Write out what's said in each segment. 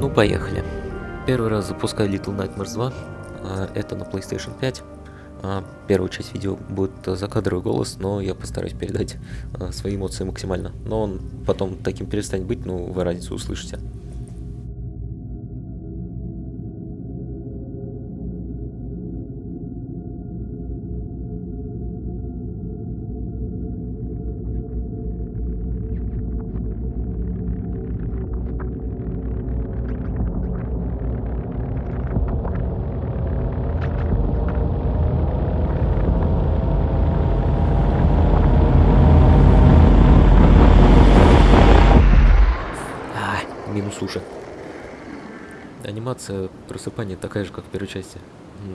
Ну, поехали. Первый раз запускаю Little Nightmares 2. а, Это на PlayStation 5. А, Первая часть видео будет закадровый голос, но я постараюсь передать а, свои эмоции максимально. Но он потом таким перестанет быть, ну, вы разницу услышите. Анимация просыпания такая же, как в первой части.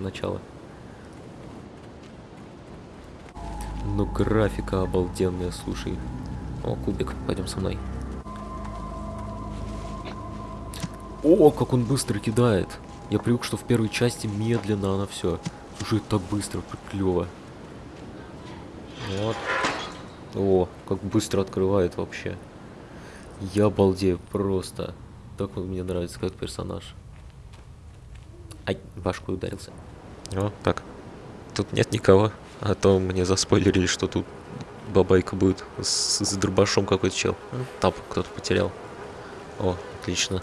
Начало. Ну, графика обалденная, слушай. О, кубик, пойдем со мной. О, как он быстро кидает. Я привык, что в первой части медленно она все. Слушай, так быстро, клево. Вот. О, как быстро открывает вообще. Я балдею просто. Так он мне нравится как персонаж. Ай, башкой ударился. О, так. Тут нет никого. А то мне заспойлерили, что тут бабайка будет с, с дробашом какой-то чел. Ну, Тап кто-то потерял. О, отлично.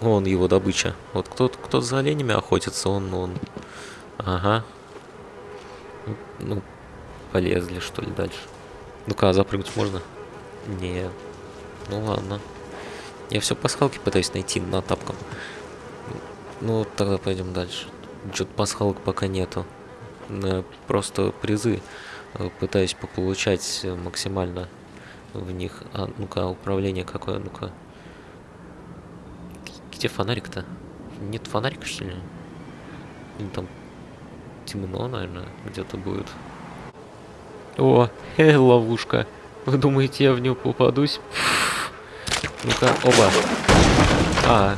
Он его добыча. Вот кто-то кто за оленями охотится, он, он. Ага. Ну, полезли, что ли, дальше. Ну-ка, а запрыгнуть можно? Нет. Ну ладно. Я все пасхалки пытаюсь найти на тапком. Ну, тогда пойдем дальше. Что-то пасхалок пока нету. Э, Просто призы э, пытаюсь пополучать э, максимально в них. А, ну-ка, управление какое, ну-ка. Где фонарик-то? Нет фонарика, что ли? Или там темно, наверное, где-то будет. О, э, ловушка. Вы думаете, я в нее попадусь? Ну-ка, оба. А,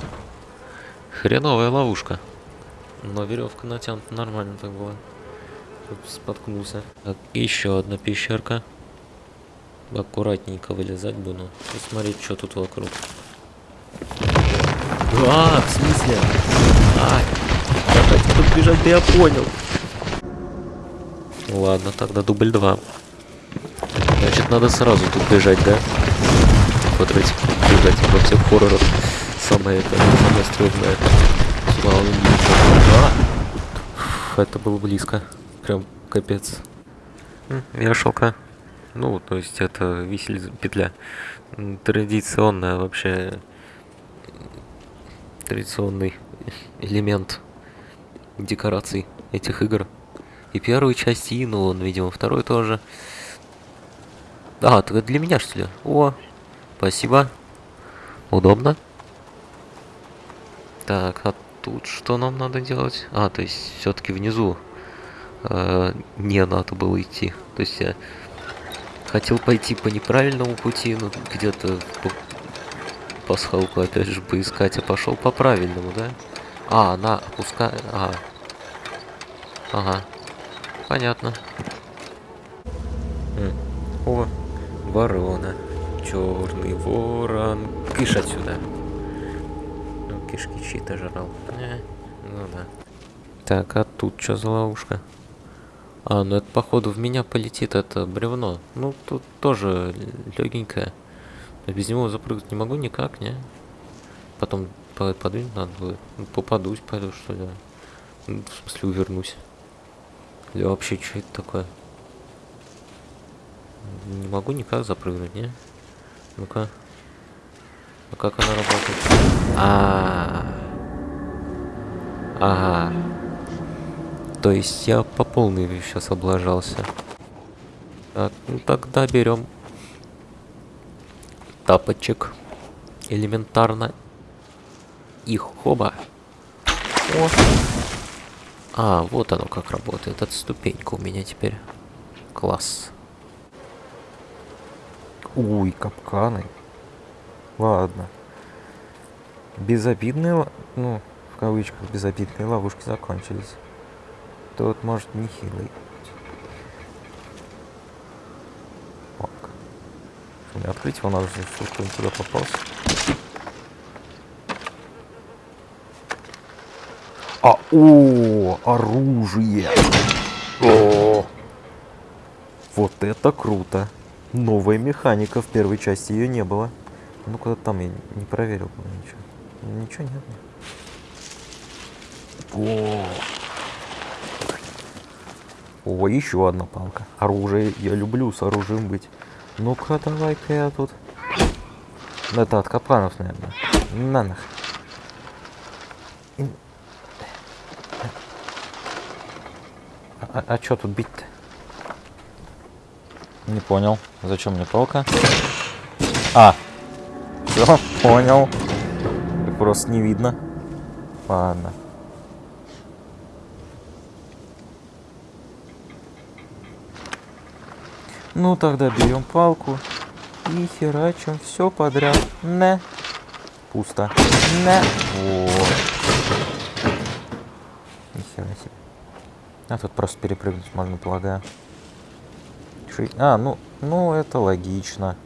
хреновая ловушка. Но веревка натянута нормально так было. Чтоб споткнулся. Так, еще одна пещерка. Аккуратненько вылезать буду. И смотреть, что тут вокруг. А, в смысле? А, давайте тут бежать, да я понял. Ладно, тогда дубль 2. Значит, надо сразу тут бежать, да? Потратить бежать во всех хоррорах. Самое это, самое стрёмное. Слава богу. А! Это было близко. Прям капец. М, Вешалка. Ну, то есть это висельная петля. Традиционная вообще традиционный элемент декораций этих игр. И первой части, и, ну, он, видимо, второй тоже. А, это для меня, что ли? О, спасибо. Удобно. Так, а тут что нам надо делать? А, то есть все-таки внизу э, не надо было идти. То есть я хотел пойти по неправильному пути, но где-то по пасхалку опять же поискать, а пошел по правильному, да? А, она опускает... А. Ага. Понятно. М, О, ворона. Черный ворон. Кыш отсюда. Кишки чьи-то жрал. Э, ну да. Так, а тут что за ловушка? А, ну это походу в меня полетит это бревно. Ну, тут тоже легенькое. Без него запрыгнуть не могу никак, не? Потом по- подвинуть надо будет. Ну, попадусь, пойду, что ли. Ну, В смысле, увернусь. Или вообще, что это такое? Не могу никак запрыгнуть, не? Ну-ка. А как она работает? А, Ага. То есть я по полной сейчас облажался. Так, ну тогда берем тапочек. Элементарно. И хоба. О. А, вот оно как работает. Это ступенька у меня теперь. Класс. Уй, капканы. Ладно. Безобидные, ну, в кавычках, безобидные ловушки закончились. Тут, может, нехилый. Так. Что, не открыть его надо, чтобы кто-нибудь туда попался. А, о, оружие. О, вот это круто. Новая механика. В первой части ее не было. Ну, куда там я не проверил ничего. Ничего нет. О, о, еще одна палка. Оружие. Я люблю с оружием быть. Ну-ка, давай-ка я тут. Это от капканов, наверное. На нах. А, а что тут бить-то? Не понял. Зачем мне палка? А! Все, понял. Просто не видно. Ладно. Ну тогда берем палку и херачим все подряд. Не. Пусто. Не. Вот. Нихера себе. А тут просто перепрыгнуть можно, полагаю. А, ну, ну это логично.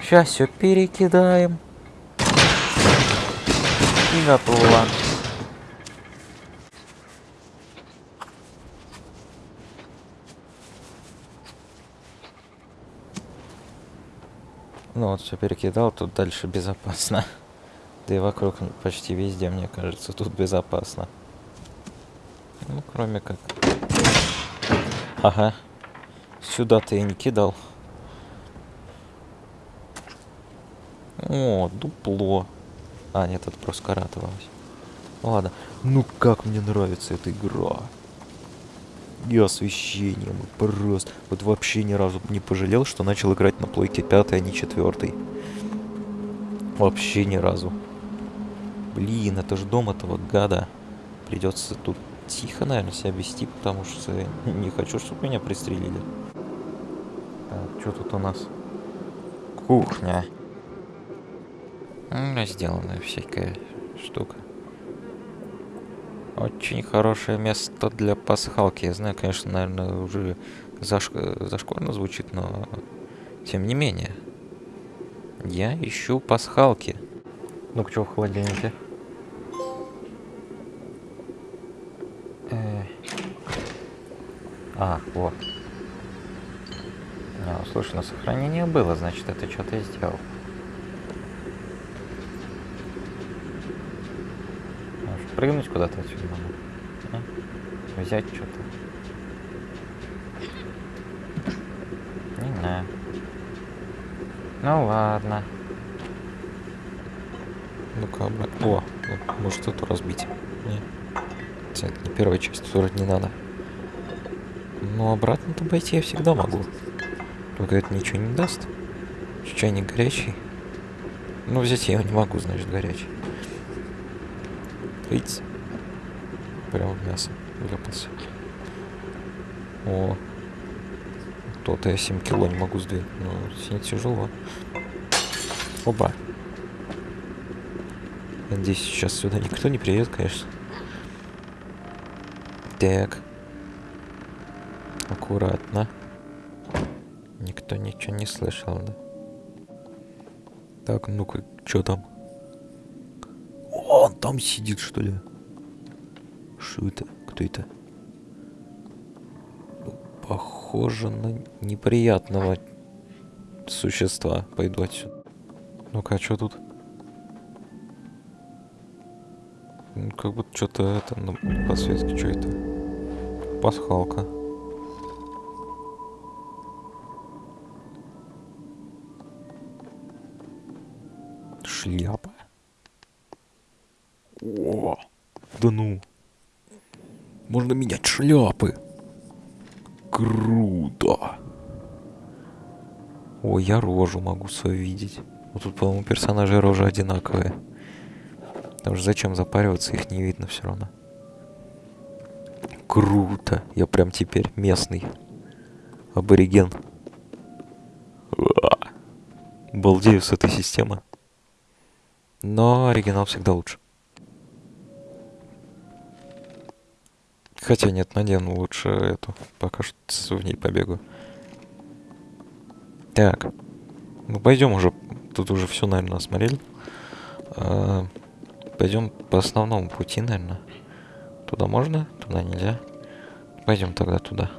Сейчас все перекидаем. И готово. Ну вот все перекидал, тут дальше безопасно. Да и вокруг почти везде, мне кажется, тут безопасно. Ну, кроме как... Ага. Сюда ты и не кидал. О, дупло. А, нет, это просто каратовалось. Ладно. Ну как мне нравится эта игра. И освещением, и просто... Вот вообще ни разу не пожалел, что начал играть на плойке пятой, а не четвертой. Вообще ни разу. Блин, это же дом этого гада. Придется тут тихо, наверное, себя вести, потому что не хочу, чтобы меня пристрелили. Так, что тут у нас? Кухня. Сделанная всякая штука. Очень хорошее место для пасхалки. Я знаю, конечно, наверное, уже зашк- зашкварно звучит, но тем не менее. Я ищу пасхалки. Ну-ка, что в холодильнике? Э. А, вот. А, слушай, на сохранение было, значит, это что-то я сделал. Может, прыгнуть куда-то отсюда надо? А? Взять что-то? Не знаю. Ну ладно. Ну-ка, обра- О, ну, может эту разбить? Не. Хотя Это не первая часть, вроде не надо. Но обратно-то пойти я всегда могу. Только это ничего не даст. Чайник горячий. Ну, взять я его не могу, значит, горячий. Видите? Прямо в мясо вляпался. О. То-то я 7 кило не могу сдвинуть. Ну, сильно тяжело. Оба. Надеюсь, сейчас сюда никто не приедет, конечно. Так. Аккуратно. Никто ничего не слышал, да? Так, ну-ка, что там? Там сидит, что ли? Что это? Кто это? Ну, Похоже на неприятного существа. Пойду отсюда. Ну-ка, а что тут? Ну, как будто что-то это на подсветке, что это? Пасхалка. Шляпа. О, да ну. Можно менять шляпы. Круто. О, я рожу могу свою видеть. Вот тут, по-моему, персонажи рожи одинаковые. Потому что зачем запариваться, их не видно все равно. Круто. Я прям теперь местный. Абориген. Балдею с этой системы. Но оригинал всегда лучше. Хотя нет, надену лучше эту. Пока что в ней побегу. Так. Ну пойдем уже. Тут уже все, наверное, осмотрели. А, пойдем по основному пути, наверное. Туда можно? Туда нельзя. Пойдем тогда туда.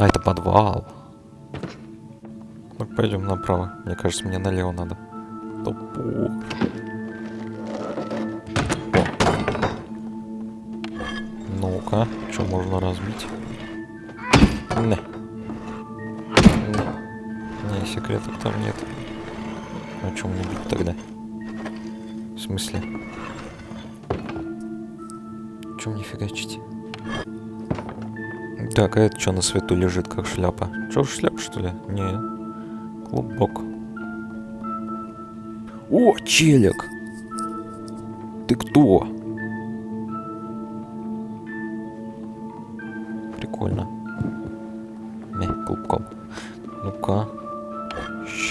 А, это подвал. Ну, пойдем направо. Мне кажется, мне налево надо. Топор. Ну-ка, что можно разбить? Не. Не. Не, секретов там нет. О чем мне бить тогда? В смысле? Чем не фигачить? Так, а это что на свету лежит, как шляпа? Что, шляпа, что ли? Не. Клубок. О, челик! Ты кто?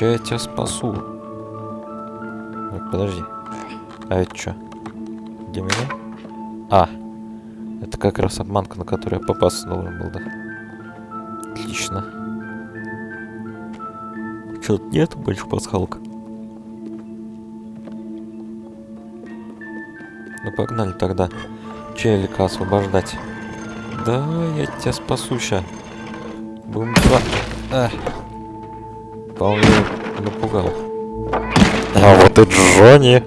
Ща я тебя спасу. Подожди. А это что? Где меня? А. Это как раз обманка, на которую я попасться должен был, да? Отлично. Что-то нет больше пасхалок? Ну погнали тогда. Челика освобождать. Да, я тебя спасу ща. Будем. А. Вполне напугал. А вот и Джонни.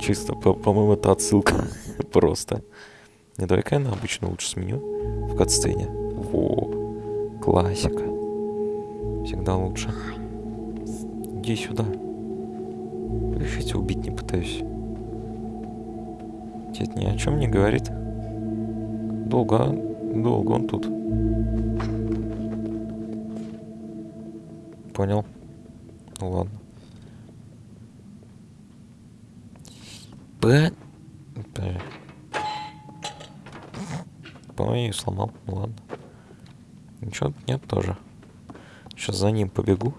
Чисто, по- по-моему, это отсылка. Просто. Не, давай-ка я на обычно лучше сменю в катсцене. Во, классика. Всегда лучше. Иди сюда. Я тебя убить не пытаюсь. Это ни о чем не говорит. Долго, долго он тут. Понял. Ну ладно. П... По-моему, сломал. Ну ладно. Ничего нет тоже. Сейчас за ним побегу.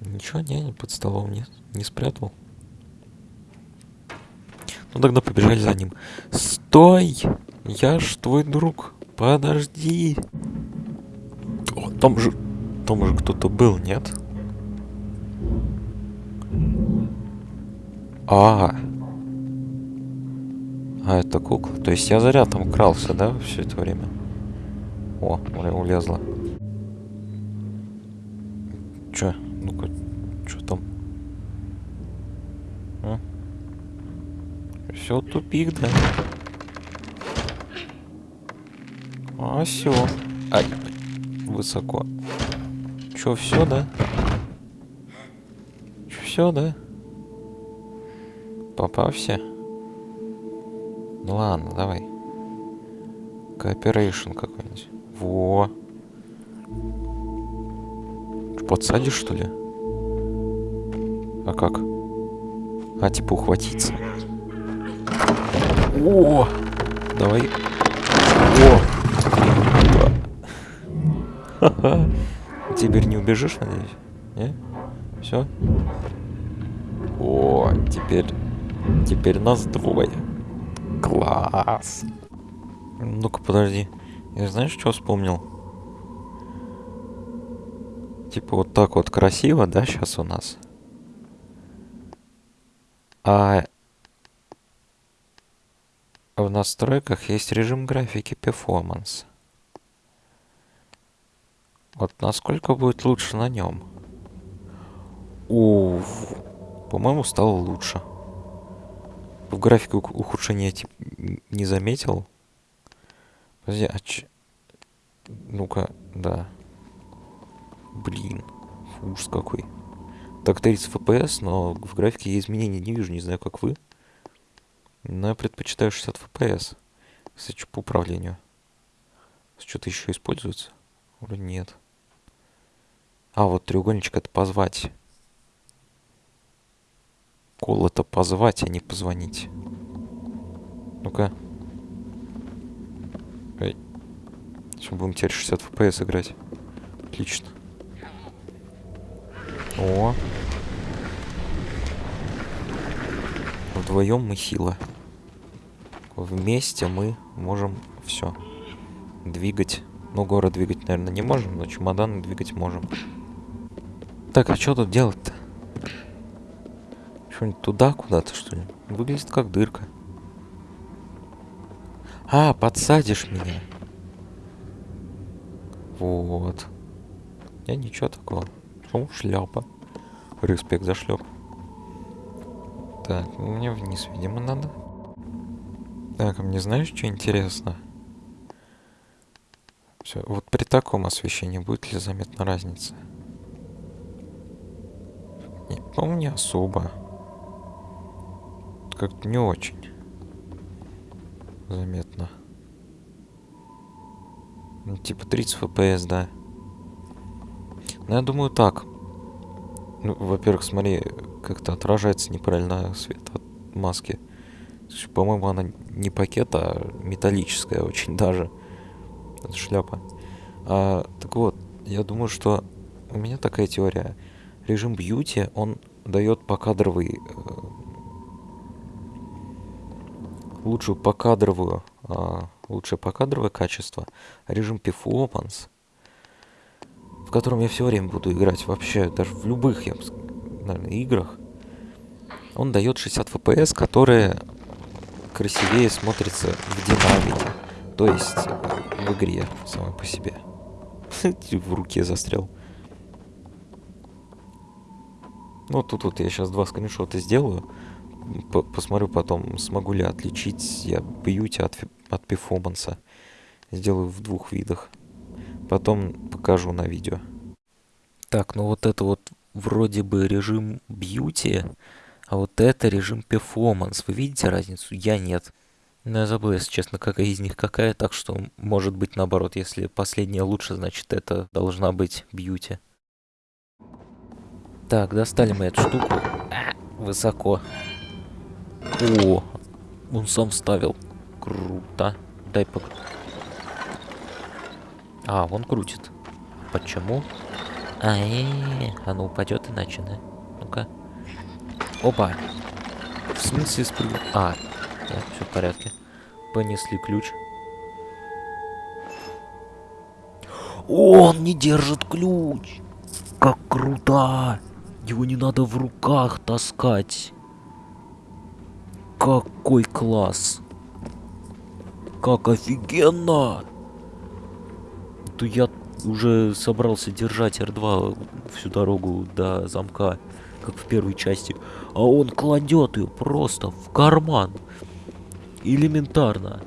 Ничего, не под столом нет. Не спрятал. Тогда побежали за ним. Стой! Я ж твой друг. Подожди. О, там же... Там же кто-то был, нет? А. А, это кукла. То есть я зря там крался, да, все это время? О, улезла. Чё? Ну-ка, чё там? Все тупик, да? А, все. Ай, высоко. Чё, все, да? Чё, все, да? Попався? Ну ладно, давай. Cooperation какой-нибудь. Во. Чё, Подсадишь, что ли? А как? А, типа ухватиться. О! Давай. О! Теперь не убежишь, надеюсь? Не? Все? О, теперь... Теперь нас двое. Класс. Ну-ка, подожди. Я знаешь, что вспомнил? Типа вот так вот красиво, да, сейчас у нас? А настройках есть режим графики Performance. Вот насколько будет лучше на нем? Уф, по-моему, стало лучше. В графике ух- ухудшения типа н- не заметил. Подожди, а ч... Ну-ка, да. Блин, ужас какой. Так 30 FPS, но в графике я изменений не вижу, не знаю, как вы. Но я предпочитаю 60 FPS. Кстати, по управлению? Что-то еще используется? Вроде нет. А, вот треугольничек это позвать. Кол это позвать, а не позвонить. Ну-ка. Эй. Сейчас будем теперь 60 FPS играть. Отлично. О. Вдвоем мы сила. Вместе мы можем все двигать Ну, город двигать, наверное, не можем, но чемоданы двигать можем. Так, а что тут делать-то? Что-нибудь туда куда-то, что ли? Выглядит как дырка. А, подсадишь меня. Вот. Я ничего такого. О, шляпа. Респект за шляпу. Так, мне вниз, видимо, надо. Так, а мне знаешь, что интересно? Все, вот при таком освещении будет ли заметна разница? Не, по-моему, особо. Как-то не очень заметно. Ну, типа 30 FPS, да. Ну, я думаю, так. Ну, во-первых, смотри, как-то отражается неправильно свет от маски. По-моему, она не пакет, а металлическая очень даже. Это шляпа. А, так вот, я думаю, что у меня такая теория. Режим бьюти, он дает покадровый... Э, лучшую покадровую... Э, лучшее покадровое качество. Режим performance, в котором я все время буду играть вообще, даже в любых, я бы, наверное, играх, он дает 60 FPS, которые красивее смотрится в динамике. То есть в игре самой по себе. в руке застрял. Ну, тут вот я сейчас два скриншота сделаю. П посмотрю потом, смогу ли отличить я бьюти от, от перформанса. Сделаю в двух видах. Потом покажу на видео. Так, ну вот это вот вроде бы режим бьюти, а вот это режим перформанс. Вы видите разницу? Я нет. Ну, я забыл, если честно, какая из них какая, так что может быть наоборот, если последняя лучше, значит это должна быть бьюти. Так, достали мы эту штуку. А, высоко. О, он сам ставил. Круто. Дай пок... А, он крутит. Почему? А, э -э -э, оно упадет иначе, да? Ну-ка. Опа. В смысле спрыгнул? А, да, все в порядке. Понесли ключ. Он не держит ключ! Как круто! Его не надо в руках таскать. Какой класс! Как офигенно! То я уже собрался держать R2 всю дорогу до замка, как в первой части. А он кладет ее просто в карман. Элементарно.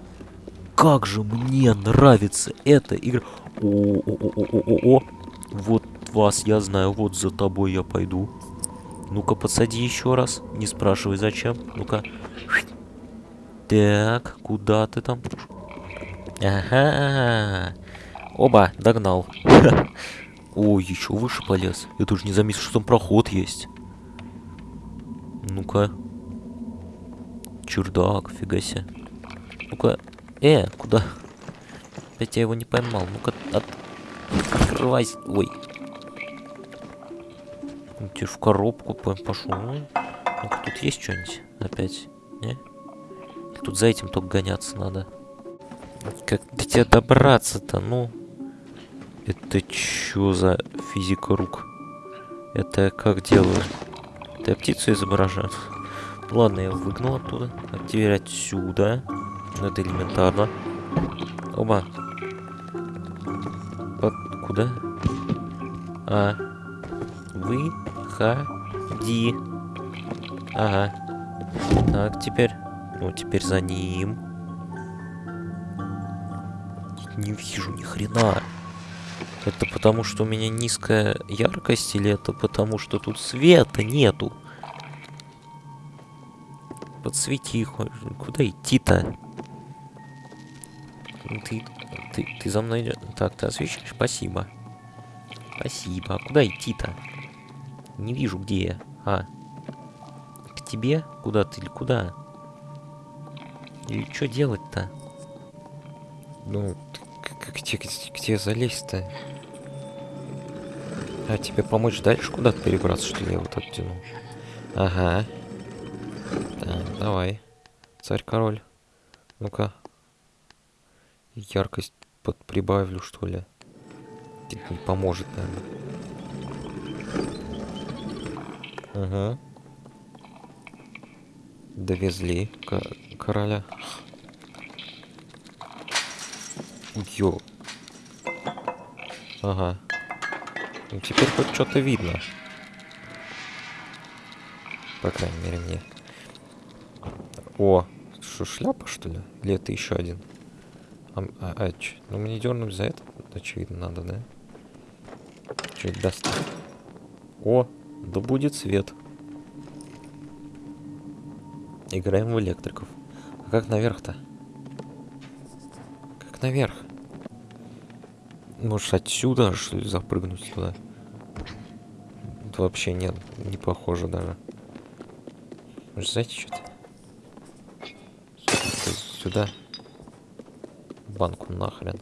Как же мне нравится эта игра. О-о-о-о-о-о. Вот вас я знаю, вот за тобой я пойду. Ну-ка, подсади еще раз. Не спрашивай, зачем. Ну-ка. Так, куда ты там? Ага. Оба, догнал. Ой, еще выше полез. Я тоже не заметил, что там проход есть. Ну-ка. Чердак, фига себе. Ну-ка. Э, куда? Опять я его не поймал. Ну-ка, от... открывайся. Ой. Ну, теперь в коробку пошел. Ну-ка, тут есть что-нибудь опять? Не? Тут за этим только гоняться надо. Как до тебя добраться-то, ну? Это чё за физика рук? Это как делаю? Это я птицу изображаю? Ладно, я выгнал оттуда. А теперь отсюда. Ну, это элементарно. Оба. Под... Куда? А. Выходи. Ага. Так, теперь... Ну, теперь за ним. Не вижу ни хрена. Это потому, что у меня низкая яркость, или это потому, что тут света нету? Подсвети, куда идти-то? Ты, ты, ты за мной идешь? Так, ты освещаешь? Спасибо. Спасибо. А куда идти-то? Не вижу, где я. А. К тебе? Куда ты или куда? Или что делать-то? Ну, где, где, где залезть-то? А тебе помочь дальше куда-то перебраться, что ли, я вот оттяну? Ага. Так, давай. Царь-король. Ну-ка. Яркость под прибавлю, что ли. Это не поможет, наверное. Угу. Довезли ко- короля. Ё. Ага. Ну, теперь хоть что-то видно. По крайней мере, мне. О, что, шляпа, что ли? Или это еще один? А, а, а чё? Ну, мне дернуть за это, очевидно, надо, да? Что это даст? О, да будет свет. Играем в электриков. А как наверх-то? Наверх? Может, отсюда, что ли, запрыгнуть туда? Это вообще нет, не похоже даже. Может, знаете, что-то? Сюда. Банку нахрен.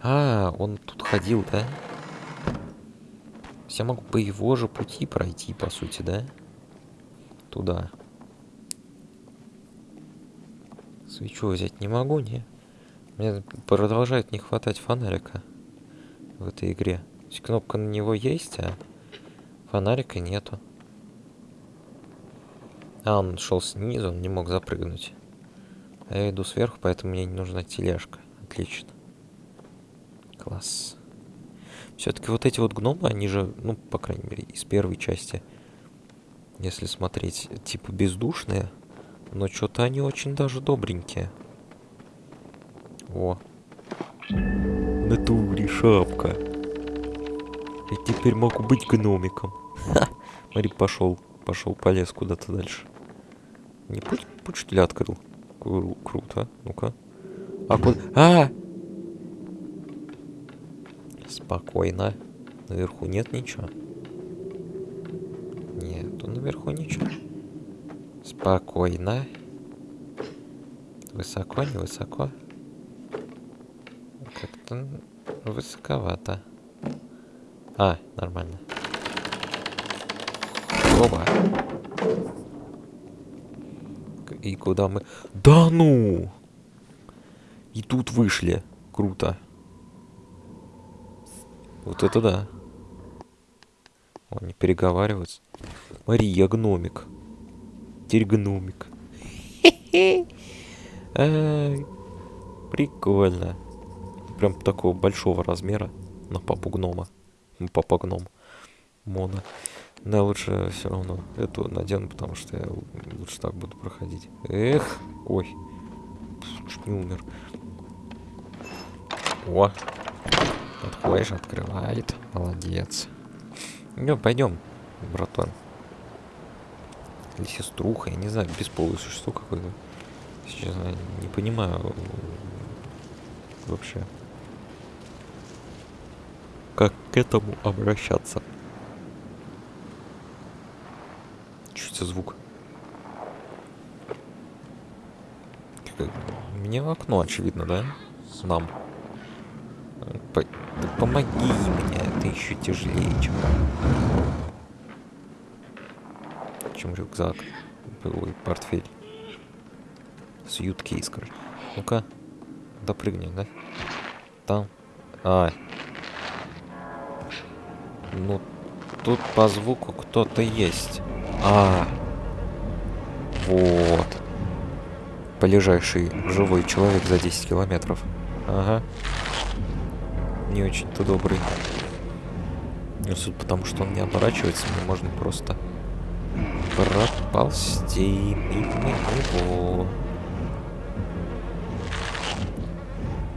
А, он тут ходил, да? Я могу по его же пути пройти, по сути, да? Туда. Свечу взять не могу, не? Мне продолжает не хватать фонарика в этой игре. То есть кнопка на него есть, а фонарика нету. А, он шел снизу, он не мог запрыгнуть. А я иду сверху, поэтому мне не нужна тележка. Отлично. Класс. Все-таки вот эти вот гномы, они же, ну, по крайней мере, из первой части, если смотреть, типа бездушные, но что-то они очень даже добренькие. О. Натуре шапка. Я теперь могу быть гномиком. Ха! Смотри, пошел, пошел, полез куда-то дальше. Не путь, путь что ли открыл? Кру- круто. Ну-ка. А куда? А! Спокойно. Наверху нет ничего. Нету наверху ничего. Спокойно. Высоко, не высоко. Как-то высоковато. А, нормально. Оба. К- И куда мы... Да ну! И тут вышли. Круто. Вот это да. О, не переговариваются. Мария, гномик. Теперь гномик. Прикольно. Прям такого большого размера на папу гнома. Папа гном. Мона. Но лучше все равно эту надену, потому что я лучше так буду проходить. Эх, ой. Чуть не умер. О, подходишь, открывает. Молодец. Ну, пойдем, братан. Или сеструха, я не знаю, бесполое существо какое-то. Сейчас я не понимаю вообще. Как к этому обращаться? Это за звук? Мне в окно, очевидно, да? Нам. По- да помоги мне, это еще тяжелее, чем... Чем рюкзак. Ой, портфель. Сьюткейс, короче. Ну-ка. Допрыгни, да? Там. А. Ну, тут по звуку кто-то есть. А. Вот. Полежайший живой человек за 10 километров. Ага. Не очень-то добрый. Ну, судя по тому, что он не оборачивается, мне можно просто проползти мимо него.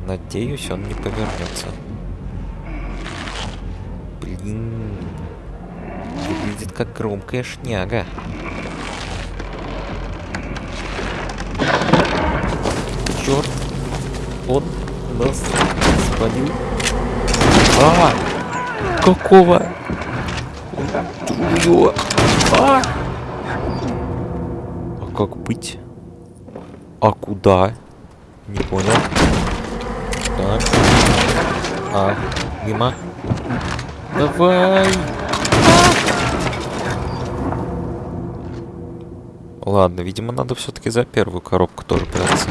Надеюсь, он не повернется. Блин. Выглядит как громкая шняга. Черт. Он нас спалил. А! Какого? Чё? А! А как быть? А куда? Не понял. Так. А, мимо. Давай. Ладно, видимо, надо все-таки за первую коробку тоже браться.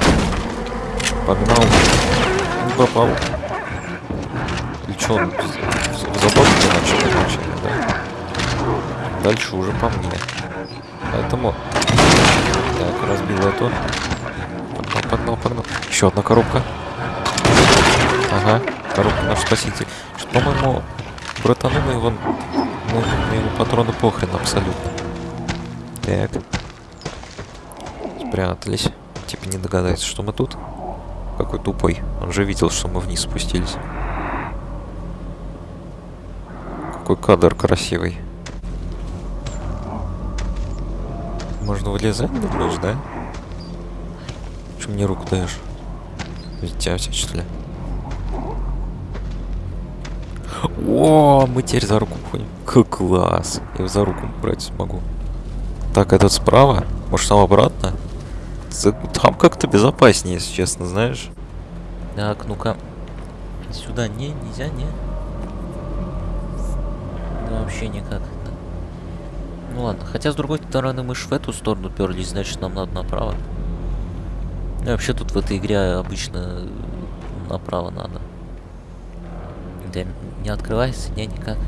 Погнал. попал. Или что, он в, задорке начал изначально, да? Дальше уже по мне. Поэтому... Так, разбил эту. Погнал, погнал, погнал. Еще одна коробка. Ага, коробка наш спаситель. По-моему, братану на его, на, на его патроны похрен абсолютно. Так. Спрятались. Типа не догадается, что мы тут. Какой тупой. Он же видел, что мы вниз спустились. Какой кадр красивый. Можно вылезать, думаешь, да? Что мне руку даешь? Ведь тебя что ли? О, мы теперь за руку ходим. Как класс. Я за руку брать смогу. Так, этот справа? Может, там обратно? Там как-то безопаснее, если честно, знаешь. Так, ну-ка. Сюда не, нельзя, не. Да, вообще никак. Ну ладно, хотя с другой стороны мы ж в эту сторону перлись, значит нам надо направо. Ну, вообще тут в этой игре обычно направо надо. Да, не открывается, не, никак.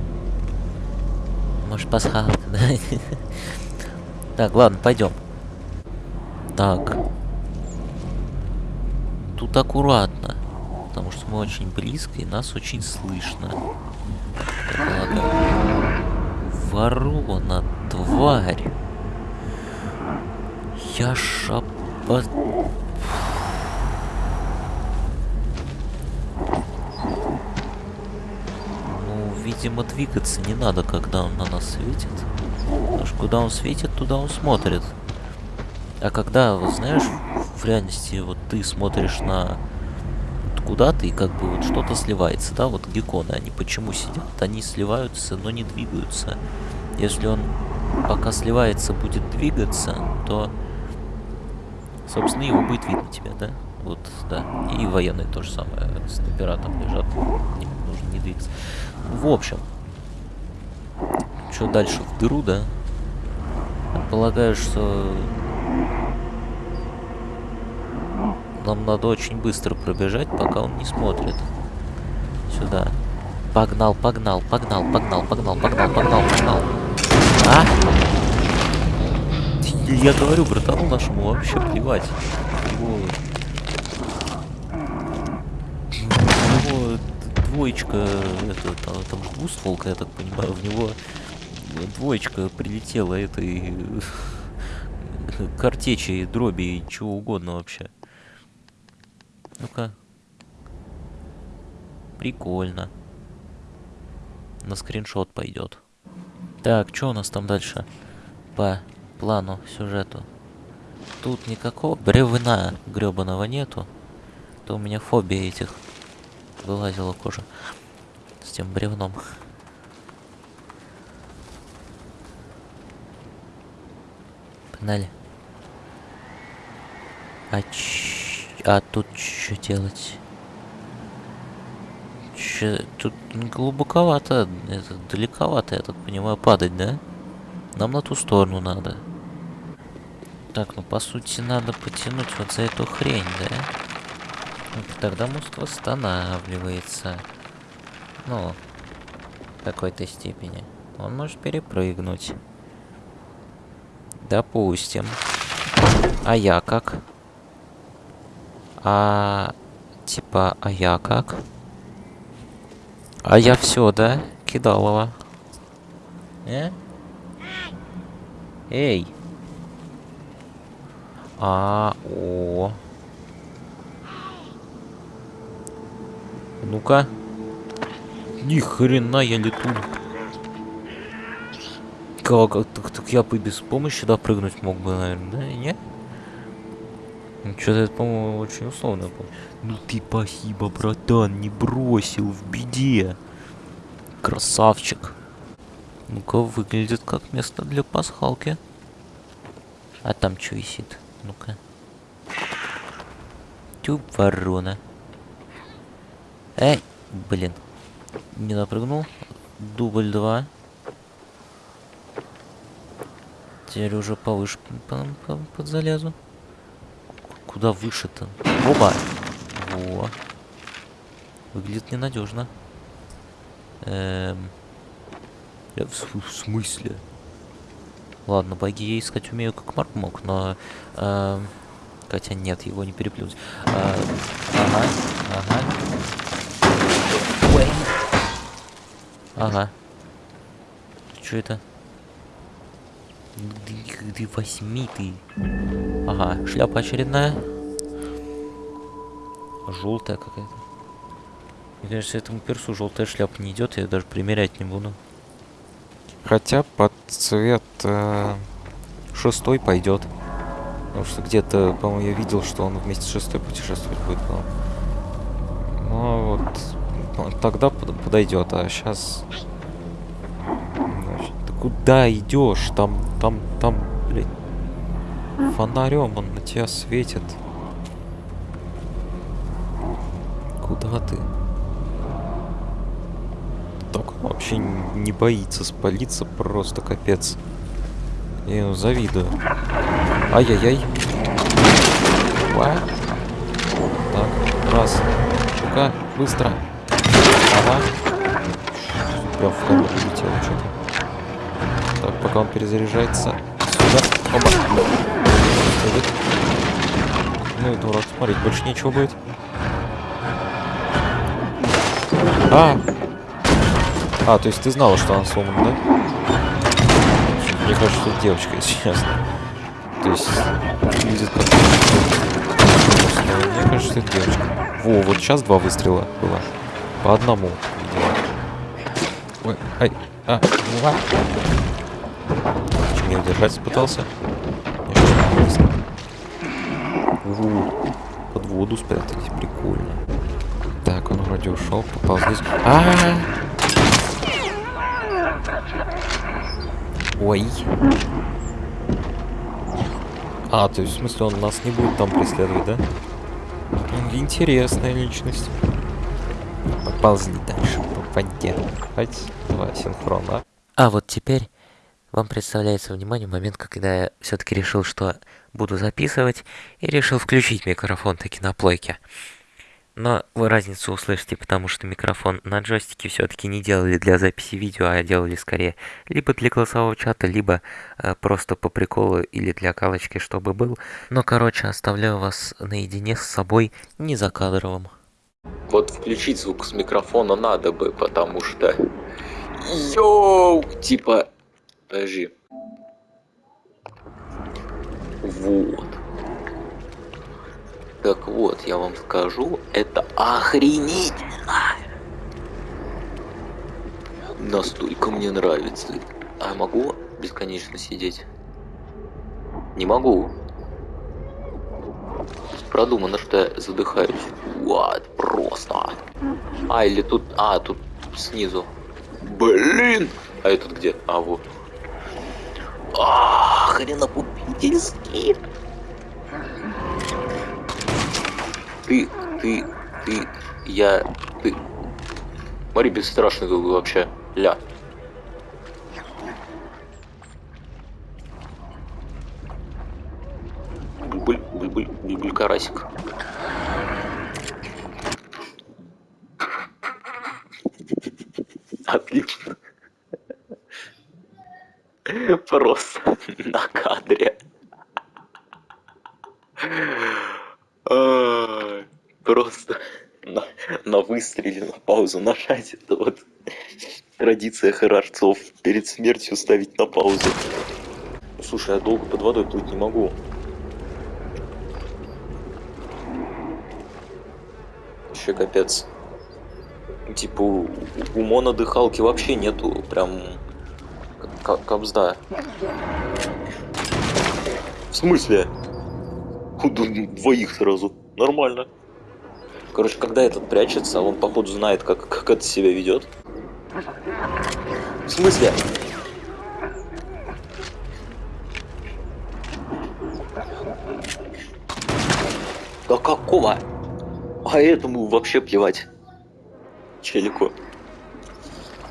Может пасхалка, да? Так, ладно, пойдем. Так. Тут аккуратно. Потому что мы очень близко и нас очень слышно. Я полагаю. Ворона, тварь. Я шапа... Ну, видимо, двигаться не надо, когда он на нас светит. Потому что куда он светит, туда он смотрит. А когда, вот знаешь, в реальности вот ты смотришь на куда-то и как бы вот что-то сливается, да, вот гекконы, они почему сидят? Они сливаются, но не двигаются. Если он пока сливается, будет двигаться, то, собственно, его будет видно тебя, да? Вот, да. И военные то же самое. Снайпера там лежат. Не, нужно не двигаться. В общем. Что дальше? В дыру, да? Полагаю, что... Нам надо очень быстро пробежать, пока он не смотрит. Сюда. Погнал, погнал, погнал, погнал, погнал, погнал, погнал, погнал. А? Я говорю, братану нашему вообще плевать. Его... У него двоечка, это, там, же двустволка, я так понимаю, в него двоечка прилетела этой картечи, дроби и чего угодно вообще. Ну-ка. Прикольно. На скриншот пойдет. Так, что у нас там дальше? По плану, сюжету. Тут никакого бревна гребаного нету. То у меня фобия этих вылазила кожа с тем бревном. Погнали. А, ч... а тут что делать? Че, тут глубоковато, это далековато, я так понимаю, падать, да? Нам на ту сторону надо. Так, ну по сути надо потянуть вот за эту хрень, да? Тогда мост восстанавливается. Ну, в какой-то степени. Он может перепрыгнуть. Допустим. А я как? А... Типа, а я как? А я все, да? Кидалова. Э? Эй! А, о. Ну-ка. Ни хрена я лету. Как, так, так я бы без помощи, да, прыгнуть мог бы, наверное, да? Нет? Что-то это, по-моему, очень условно. Ну ты спасибо, братан, не бросил в беде. Красавчик. Ну-ка, выглядит как место для пасхалки. А там что висит? Ну-ка. Тюб ворона. Эй, блин. Не напрыгнул. Дубль 2. Теперь уже повыше по- по- подзалезу. Куда выше-то? Оба! Во. Выглядит ненадежно. Эм... В, смысле? Ладно, боги я искать умею как Марк мог, но... эм, Хотя нет, его не переплюнуть. А, ага, ага. Ага. Что это? Ты, возьми ты. Ага, шляпа очередная. Желтая какая-то. Мне кажется, этому персу желтая шляпа не идет, я даже примерять не буду. Хотя под цвет э, шестой пойдет. Потому что где-то, по-моему, я видел, что он вместе с шестой путешествовать будет. по-моему. Ну вот, тогда подойдет, а сейчас... Ты куда идешь? Там, там, там, блядь, фонарем он на тебя светит. Куда ты? Так вообще не боится спалиться, просто капец. Я ему завидую. Ай-яй-яй. Так, раз. Ну-ка, быстро. Прям в камеру улетело что-то. Так, пока он перезаряжается. Сюда. Оба. Ну и дурак, смотреть больше ничего будет. А! А, то есть ты знала, что она сломана, да? Мне кажется, что девочка, если честно. То есть, выглядит как... Мне кажется, это девочка. Во, вот сейчас два выстрела было. По одному. Ой, ай, а, ва. Чё, не удержаться пытался? Я щас не выстрел. У, Под воду спрятались, прикольно. Так, он вроде ушел, попал здесь. А, -а, -а! Ой. А, то есть, в смысле, он нас не будет там преследовать, да? Интересная личность. Поползли дальше по воде. Хоть два синхрона. А вот теперь вам представляется внимание момент, когда я все-таки решил, что буду записывать, и решил включить микрофон таки на плойке. Но вы разницу услышите, потому что микрофон на джойстике все-таки не делали для записи видео, а делали скорее либо для голосового чата, либо э, просто по приколу или для галочки, чтобы был. Но, короче, оставляю вас наедине с собой, не за кадровым. Вот включить звук с микрофона надо бы, потому что... Йоу! Типа... Подожди. Вот. Так вот, я вам скажу, это охренительно! Настолько мне нравится. А я могу бесконечно сидеть? Не могу. Продумано, что я задыхаюсь. Вот, просто. А, или тут... А, тут снизу. Блин! А этот где? А, вот. А, хренопупительский. Ты, ты, ты, я, ты. Смотри, бесстрашный тут вообще. Ля. Буль, буль, буль, буль, буль, карасик. Отлично. Просто на кадре. Просто на, на выстреле, на паузу нажать. Это вот традиция хорожцов. Перед смертью ставить на паузу. Слушай, я долго под водой плыть не могу. Вообще капец. Типа у, у монодыхалки вообще нету прям кобзда. В смысле? Двоих сразу. Нормально. Короче, когда этот прячется, он походу знает, как, как это себя ведет. В смысле? Да какого? А этому вообще плевать. Челику.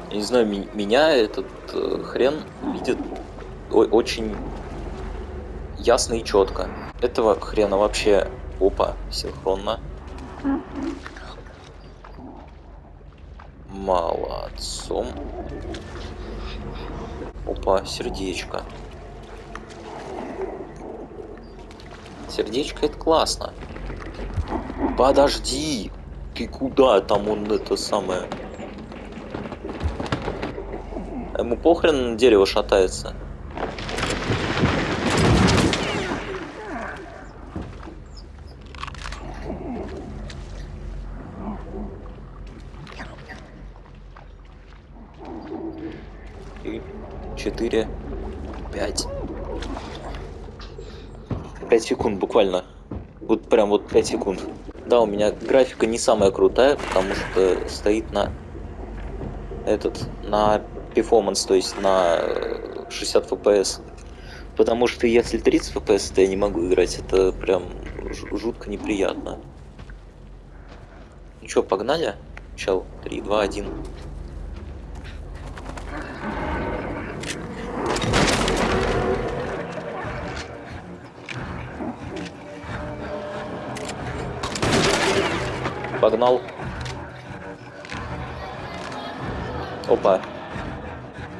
Я не знаю, меня этот э, хрен видит очень ясно и четко. Этого хрена вообще опа, синхронно. Молодцом. Опа, сердечко. Сердечко это классно. Подожди! Ты куда? Там он это самое... Ему похрен на дерево шатается. Три, четыре, пять. Пять секунд буквально. Вот прям вот 5 секунд. Да, у меня графика не самая крутая, потому что стоит на этот, на performance, то есть на 60 FPS. Потому что если 30 FPS, то я не могу играть, это прям жутко неприятно. Ну чё, погнали? Чел, 3, 2, 1. Погнал. Опа.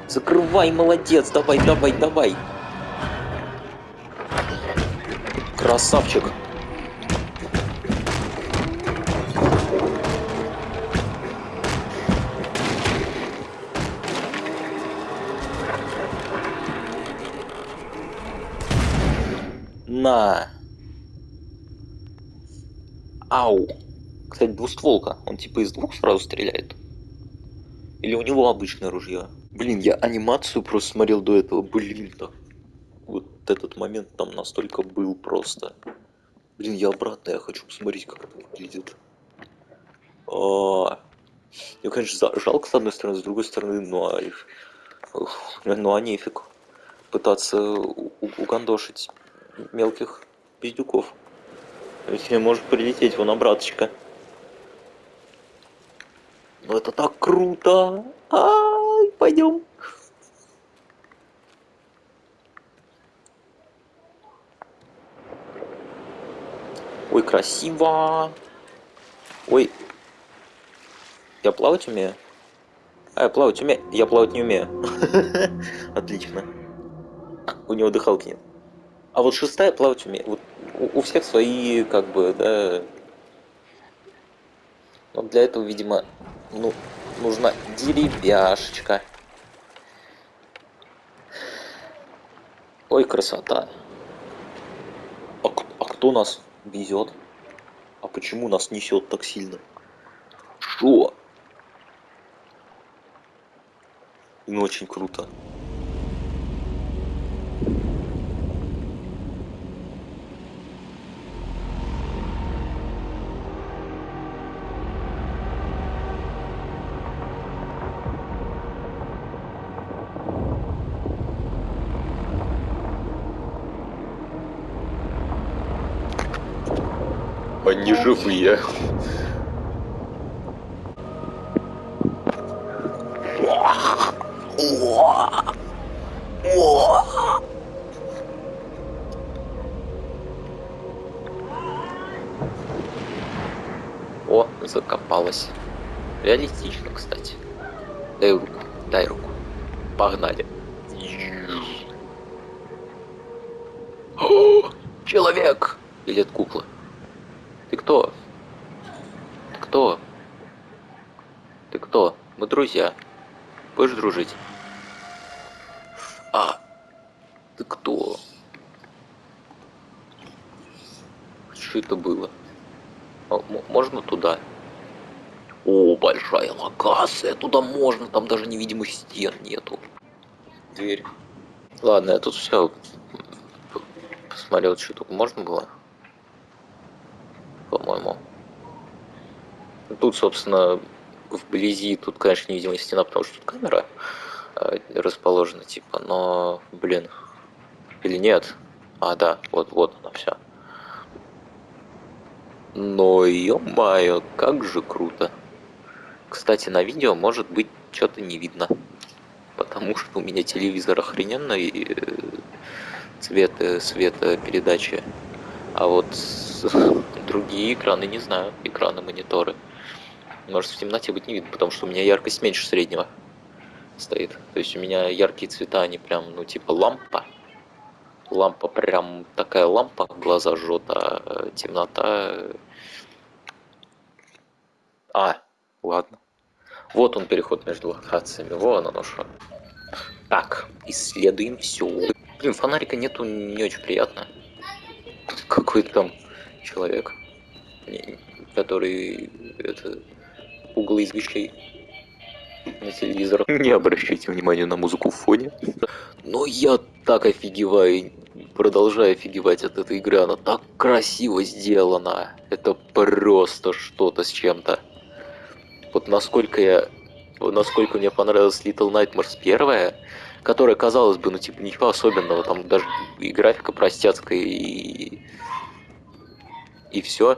Закрывай, молодец, давай, давай, давай. Красавчик. На. Ау. Кстати, двустволка. Он типа из двух сразу стреляет. Или у него обычное ружье. Блин, я анимацию просто смотрел до этого. Блин, так. Вот этот момент там настолько был просто. Блин, я обратно, я хочу посмотреть, как это выглядит. А, ну, конечно, жалко с одной стороны, с другой стороны, ну а, ну а нефиг пытаться угандошить мелких пиздюков. Ведь может прилететь вон обраточка. Ну это так круто! Ай, пойдем. Ой, красиво. Ой. Я плавать умею? А, я плавать умею? Я плавать не умею. Отлично. У него дыхалки нет. А вот шестая плавать умеет. Вот у, у всех свои, как бы, да... Но для этого, видимо, ну, нужна деревяшечка. Ой, красота. А, а кто нас везет? А почему нас несет так сильно? Шо? Ну, очень круто. Они живые. О, закопалась. Реалистично, кстати. Дай руку, дай руку. Погнали. Человек! Или это кукла? Ты кто? Ты кто? Ты кто? Мы друзья. Будешь дружить? А, ты кто? Что это было? О, можно туда? О, большая локация, туда можно, там даже невидимых стен нету. Дверь. Ладно, я тут все посмотрел, что тут можно было по-моему. Тут, собственно, вблизи, тут, конечно, невидимая стена, потому что тут камера э, расположена, типа, но, блин, или нет? А, да, вот, вот она вся. Но, ё-моё, как же круто. Кстати, на видео, может быть, что-то не видно. Потому что у меня телевизор охрененный, э, цвет, э, света передачи. А вот другие экраны не знаю, экраны, мониторы. Может в темноте быть не видно, потому что у меня яркость меньше среднего стоит. То есть у меня яркие цвета, они прям, ну типа лампа. Лампа прям такая лампа, глаза жжет, а э, темнота... А, ладно. Вот он переход между локациями. Вон оно что. Так, исследуем все. Блин, фонарика нету, не очень приятно. Какой-то там человек, который это угол из вещей на телевизор. Не обращайте внимания на музыку в фоне. Но я так офигеваю, продолжаю офигевать от этой игры. Она так красиво сделана. Это просто что-то с чем-то. Вот насколько я... Насколько мне понравилась Little Nightmares первая, которая, казалось бы, ну типа ничего особенного, там даже и графика простецкая, и... И все.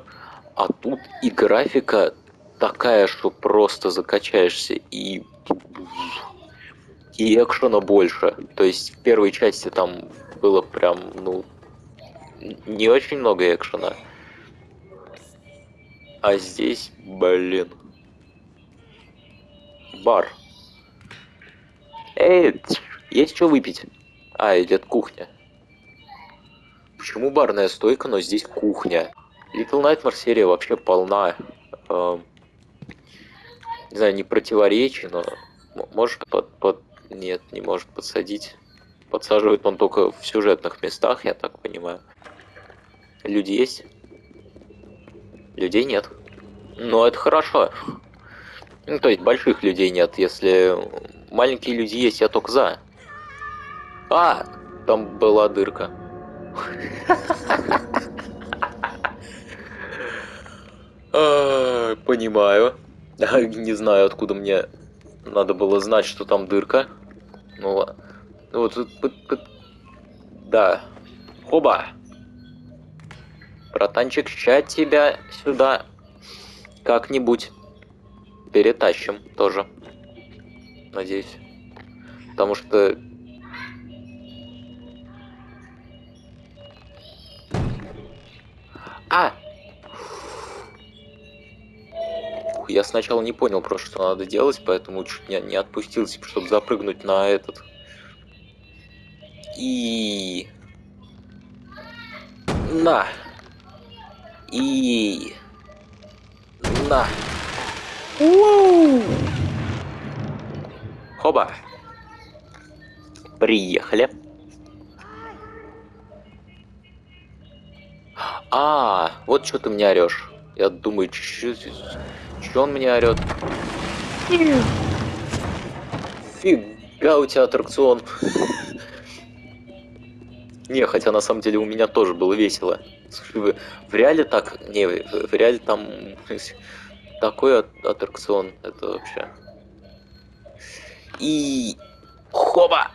А тут и графика такая, что просто закачаешься, и... И экшена больше. То есть в первой части там было прям, ну, не очень много экшена. А здесь, блин. Бар. Эй, ть, есть что выпить? А, это кухня. Почему барная стойка, но здесь кухня? Little Nightmare серия вообще полна. эм, не знаю, не противоречий, но может под, под... Нет, не может подсадить. Подсаживает он только в сюжетных местах, я так понимаю. Люди есть? Людей нет. Но это хорошо. Ну, то есть больших людей нет. Если маленькие люди есть, я только за. А, там была дырка. Понимаю. Не знаю, откуда мне надо было знать, что там дырка. Ну ладно. Ну вот. Да. Хоба. Братанчик, ща тебя сюда как-нибудь перетащим тоже. Надеюсь. Потому что... А! Я сначала не понял просто, что надо делать, поэтому чуть не, не отпустил, типа, чтобы запрыгнуть на этот. И... На! И... На! Ууу! Хоба! Приехали. А, вот что ты мне орешь. Я думаю. Че он мне орет? Фига у тебя аттракцион. Не, хотя на самом деле у меня тоже было весело. В реале так... Не, в, реале там такой аттракцион. Это вообще... И... Хоба!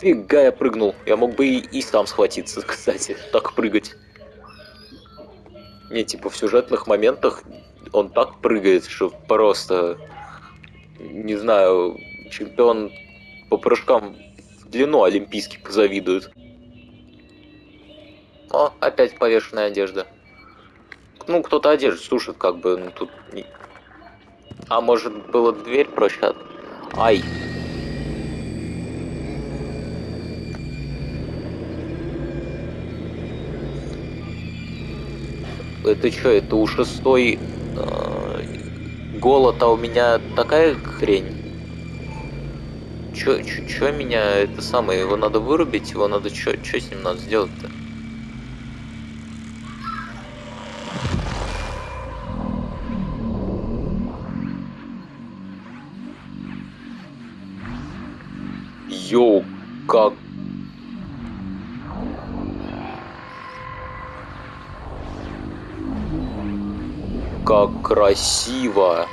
Фига я прыгнул. Я мог бы и, и сам схватиться, кстати. Так прыгать. Не, типа в сюжетных моментах он так прыгает, что просто... Не знаю, чемпион по прыжкам в длину олимпийский позавидует. О, опять повешенная одежда. Ну, кто-то одежду сушит, как бы, ну, тут... А может, было дверь проще? Ай. Это что, это у шестой э, голод, а у меня такая хрень? Чё, чё, чё меня это самое, его надо вырубить, его надо чё, чё с ним надо сделать-то? Йоу, как... Как красиво!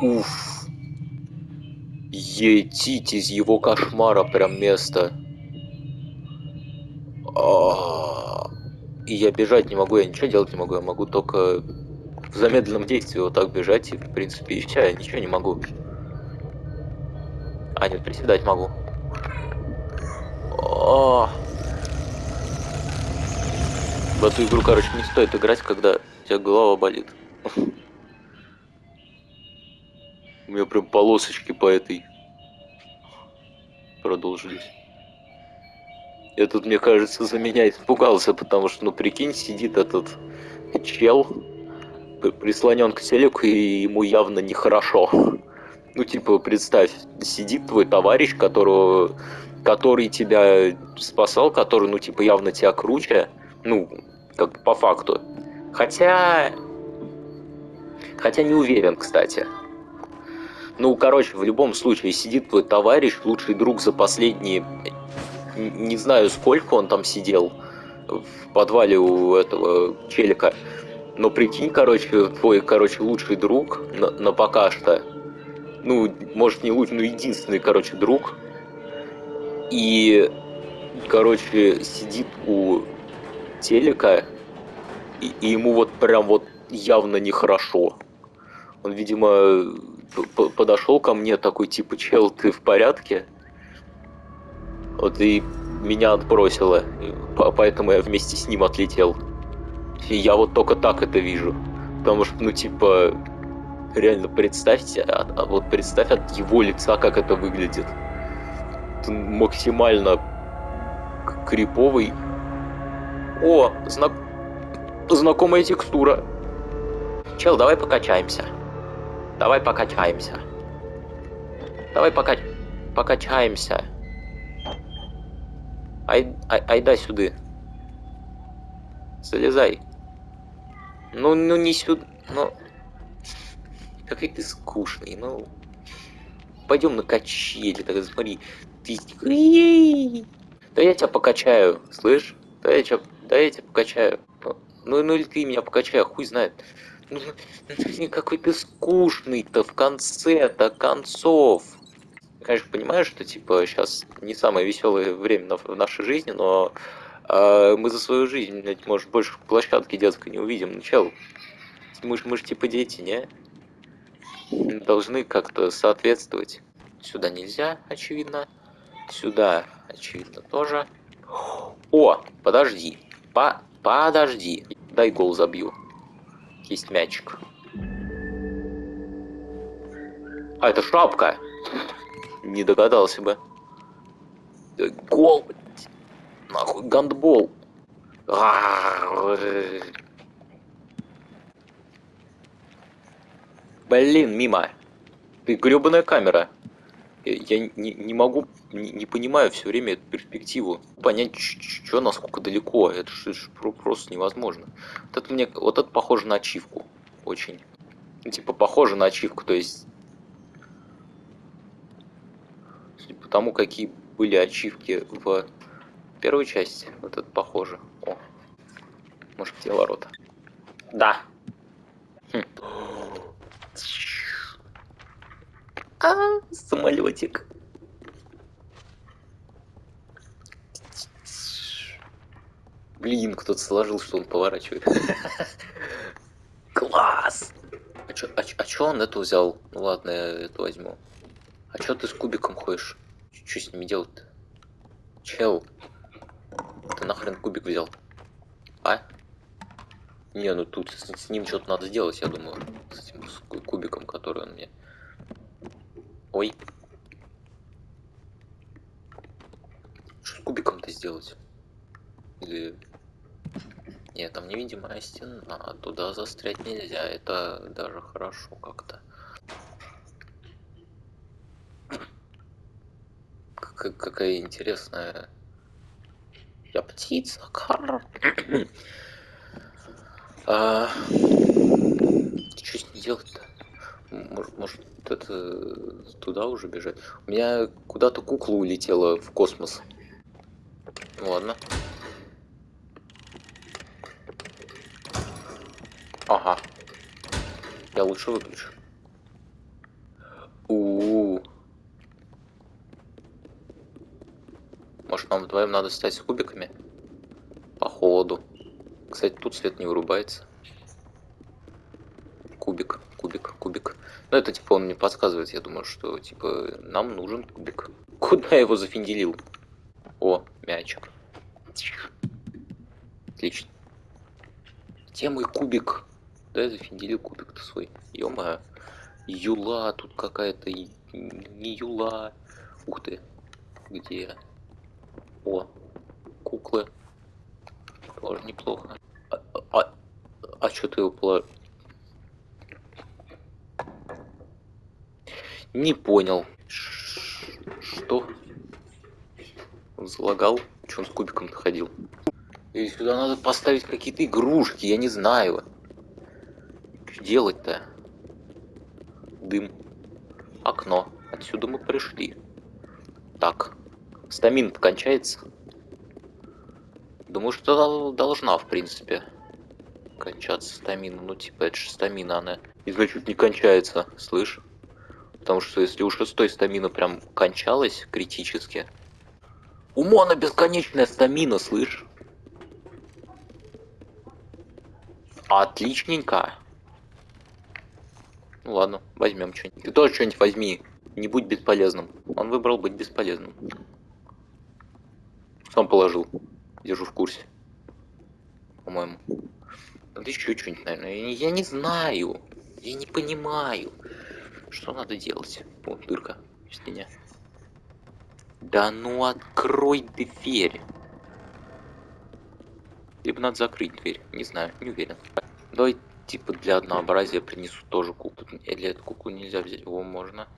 Уф. Етить из его кошмара прям место. А, И я бежать не могу, я ничего делать не могу, я могу только в замедленном действии вот так бежать, и в принципе и все, я ничего не могу. А, нет, приседать могу. О! В эту игру, короче, не стоит играть, когда у тебя голова болит. У меня прям полосочки по этой продолжились. Я тут, мне кажется, за меня испугался, потому что, ну, прикинь, сидит этот чел, прислонен к телеку, и ему явно нехорошо. Ну, типа, представь, сидит твой товарищ, которого, который тебя спасал, который, ну, типа, явно тебя круче, ну, как по факту. Хотя... Хотя не уверен, кстати. Ну, короче, в любом случае, сидит твой товарищ, лучший друг за последние... Не знаю, сколько он там сидел в подвале у этого челика. Но прикинь, короче, твой, короче, лучший друг на, на пока что. Ну, может, не лучший, но единственный, короче, друг. И, короче, сидит у телека, и, и ему вот прям вот явно нехорошо. Он, видимо, подошел ко мне такой, типа, чел, ты в порядке? Вот и меня отбросило, поэтому я вместе с ним отлетел. Я вот только так это вижу. Потому что, ну, типа, реально представьте, а, а вот представь от его лица, как это выглядит. Это максимально криповый. О, знак... знакомая текстура. Чел, давай покачаемся. Давай покачаемся. Давай пока... покачаемся. Ай, ай, айда сюда. Залезай. Ну, ну не сюда, ну... Какой ты скучный, ну... Пойдем на качели, так смотри. Ты... Да я тебя покачаю, слышь? Да я тебя, да я тебя покачаю. Ну, ну или ты меня покачай, хуй знает. Ну, ну какой ты скучный-то в конце-то концов. Конечно, понимаю, что типа сейчас не самое веселое время в нашей жизни, но э, мы за свою жизнь, блядь, может, больше площадки детской не увидим. Ну, чел, мы же мы ж, типа дети, не? Должны как-то соответствовать. Сюда нельзя, очевидно. Сюда, очевидно, тоже. О, подожди. По подожди. Дай гол забью есть мячик. А, это шапка. Не догадался бы. Гол. Нахуй, гандбол. Блин, мимо. Ты гребаная камера. Я не, не могу, не, не понимаю все время эту перспективу. Понять, что насколько далеко. Это же просто невозможно. Вот это мне, вот это похоже на ачивку. Очень. Ну, типа, похоже на ачивку, то есть... Судя по какие были ачивки в первой части, вот это похоже. О, может, где ворота? Да. Хм. А, самолетик. Блин, кто-то сложил, что он поворачивает. Класс! А чё, а, а чё он эту взял? Ну ладно, я эту возьму. А чё ты с кубиком ходишь? Что с ними делать-то? Чел, ты нахрен кубик взял? А? Не, ну тут с, с ним что-то надо сделать, я думаю. С этим с кубиком, который он мне Ой. Что с кубиком-то сделать? Или... Нет, там невидимая стена, туда застрять нельзя, это даже хорошо как-то. Как какая интересная... Я птица, а... Что с ней делать-то? Может, может это туда уже бежать? У меня куда-то кукла улетела в космос. Ладно. Ага. Я лучше выключу. У, -у, -у. Может нам вдвоем надо стать кубиками? По холоду. Кстати, тут свет не вырубается. Кубик, кубик, кубик. Ну, это, типа, он мне подсказывает, я думаю, что, типа, нам нужен кубик. Куда я его зафинделил? О, мячик. Отлично. Где мой кубик? Да я зафинделил кубик-то свой. ё Юла тут какая-то. Не юла. Ух ты. Где? О, куклы. Тоже неплохо. А, а, а что ты его положил? Не понял. Что? Он залагал? Че он с кубиком ходил? И сюда надо поставить какие-то игрушки, я не знаю. Что делать-то? Дым. Окно. Отсюда мы пришли. Так. Стамин кончается. Думаю, что должна, в принципе, кончаться стамина. Ну, типа, это же стамина, она. И значит, не кончается, слышь? Потому что если у шестой стамина прям кончалась критически... У Мона бесконечная стамина, слышь? Отличненько. Ну ладно, возьмем что-нибудь. Ты тоже что-нибудь возьми. Не будь бесполезным. Он выбрал быть бесполезным. Сам положил. Держу в курсе. По-моему. Еще что-нибудь, наверное. Я, не знаю. Я не понимаю. Что надо делать? О, дырка в стене. Да ну открой дверь. Либо надо закрыть дверь. Не знаю, не уверен. Давай, типа, для однообразия принесу тоже куклу. Или эту куклу нельзя взять? Его можно.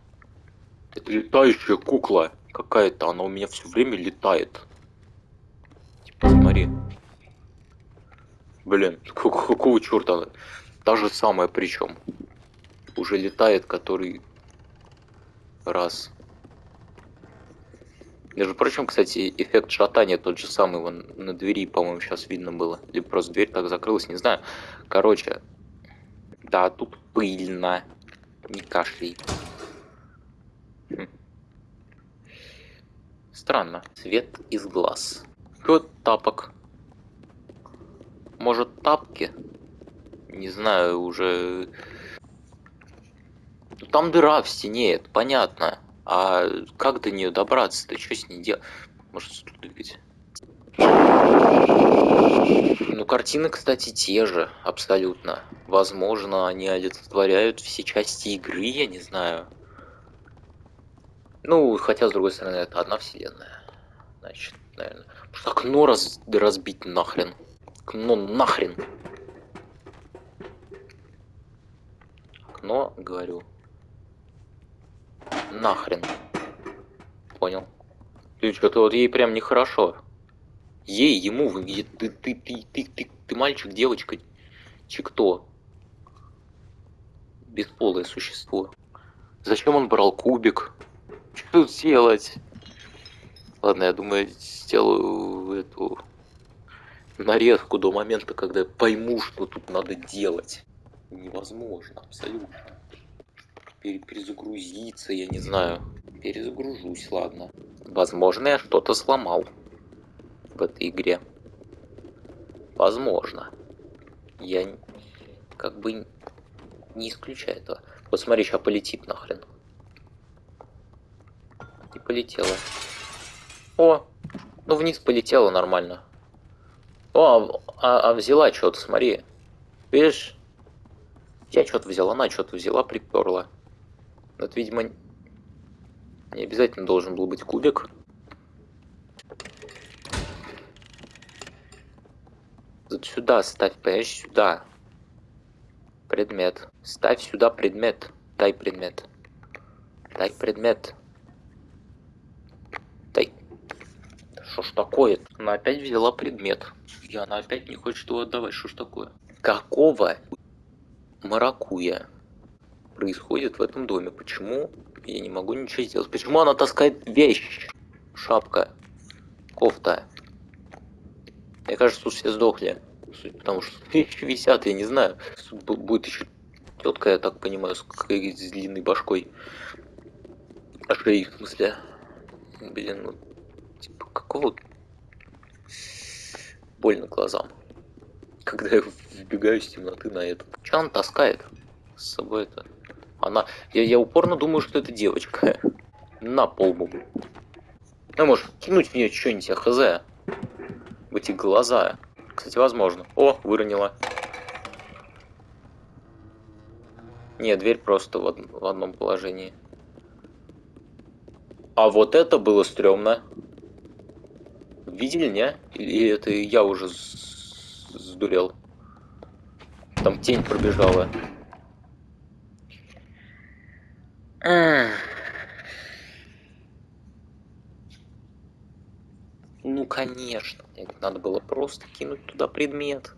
Это летающая кукла какая-то. Она у меня все время летает. Смотри. Блин, какого черта? Та же самая причем уже летает который раз. Между прочим, кстати, эффект шатания тот же самый, вон на двери, по-моему, сейчас видно было. Либо просто дверь так закрылась, не знаю. Короче, да, тут пыльно. Не кашляй. Хм. Странно. Свет из глаз. Вот тапок. Может, тапки? Не знаю, уже ну там дыра в стене, это понятно. А как до нее добраться-то? Что с ней делать? Может, стул двигать? Ну, картины, кстати, те же, абсолютно. Возможно, они олицетворяют все части игры, я не знаю. Ну, хотя, с другой стороны, это одна вселенная. Значит, наверное. Может, окно раз... разбить нахрен? Окно нахрен. Окно, говорю. Нахрен. Понял. Ты что-то вот ей прям нехорошо. Ей, ему, вы, ты, ты, ты, ты, ты, ты, ты мальчик, девочка, че кто? Бесполое существо. Зачем он брал кубик? Что тут делать? Ладно, я думаю, сделаю эту нарезку до момента, когда пойму, что тут надо делать. Невозможно, абсолютно перезагрузиться, я не знаю. Перезагружусь, ладно. Возможно, я что-то сломал в этой игре. Возможно. Я как бы не исключаю этого. Вот смотри, сейчас полетит нахрен. И полетела. О, ну вниз полетела нормально. О, а, а взяла что-то, смотри. Видишь? Я что-то взяла, она что-то взяла, приперла. Вот, видимо, не обязательно должен был быть кубик. Вот сюда ставь, понимаешь, сюда. Предмет. Ставь сюда предмет. Дай предмет. Дай предмет. Дай. Что ж такое? Она опять взяла предмет. И она опять не хочет его отдавать. Что ж такое? Какого маракуя? происходит в этом доме? Почему я не могу ничего сделать? Почему она таскает вещь? Шапка. Кофта. Мне кажется, тут все сдохли. Потому что вещи висят, я не знаю. Тут будет еще тетка, я так понимаю, с, с длинной башкой. А шеей, в смысле. Блин, ну, какого... Больно глазам. Когда я вбегаю из темноты на это. Че он таскает с собой это? Она... Я, я упорно думаю, что это девочка. На полбу. Ну, может, кинуть в нее что-нибудь, хз. В эти глаза. Кстати, возможно. О, выронила. Не, дверь просто в, од- в одном положении. А вот это было стрёмно. Видели, не? Или это я уже сдурел? Там тень пробежала. Ну, конечно. Надо было просто кинуть туда предмет.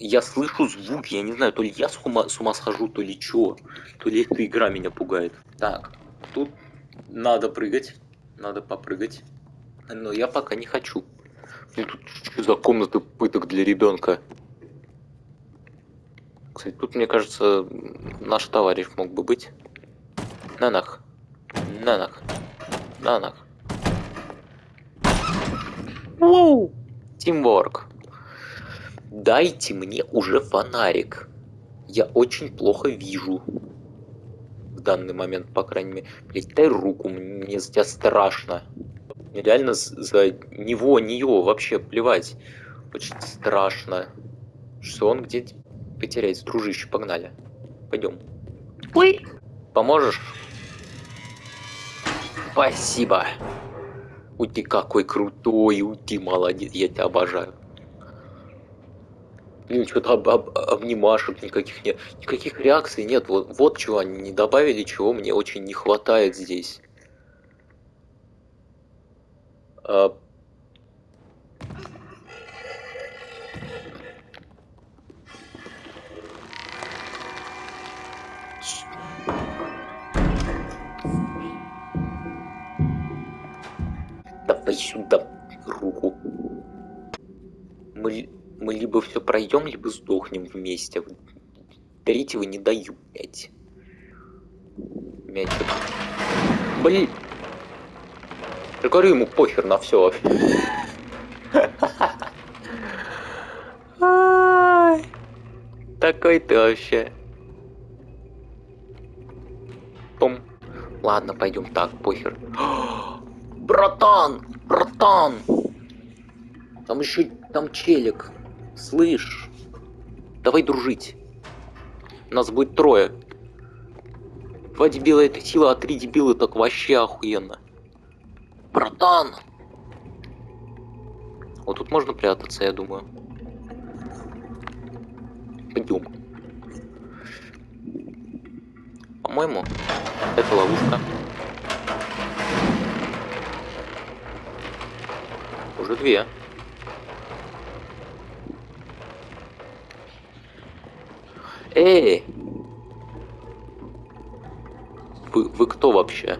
Я слышу звук, я не знаю, то ли я с ума, с ума схожу, то ли чё. То ли эта игра меня пугает. Так, тут надо прыгать. Надо попрыгать. Но я пока не хочу. Ну тут что за комната пыток для ребенка? Кстати, тут, мне кажется, наш товарищ мог бы быть. Нанах. Нанах. Нанах. Воу! Тимворк. Дайте мне уже фонарик. Я очень плохо вижу. Данный момент, по крайней мере. Блять, дай руку, мне за тебя страшно. Мне реально за него, нее вообще плевать. Очень страшно. Что он где потеряется, дружище, погнали. Пойдем. Ой. Поможешь? Спасибо. У ты какой крутой, у ты молодец, я тебя обожаю. Блин, что-то об, об- обнимашек никаких нет. Никаких реакций нет. Вот, вот чего они не добавили, чего мне очень не хватает здесь. А, Давай сюда руку. Мы, мы либо все пройдем, либо сдохнем вместе. Третьего не даю, блять. Мячик. Блин. Я говорю ему похер на все. Такой ты вообще. Пум. Ладно, пойдем так, похер. Братан! Братан! Там еще там челик. Слышь? Давай дружить. Нас будет трое. Два дебила это сила, а три дебила так вообще охуенно. Братан! Вот тут можно прятаться, я думаю. Пойдем. По-моему, это ловушка. Уже две. Эй! Вы, вы кто вообще?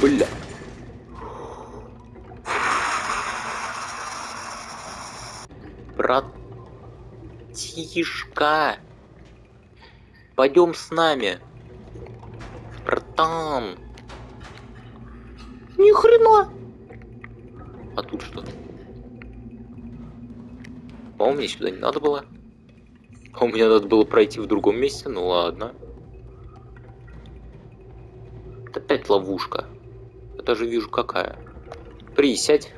Бля. Братишка. Пойдем с нами. Братан. Ни хрена. А тут что? По-моему, мне сюда не надо было. А у меня надо было пройти в другом месте, ну ладно. Это опять ловушка. Я даже вижу какая. Присядь.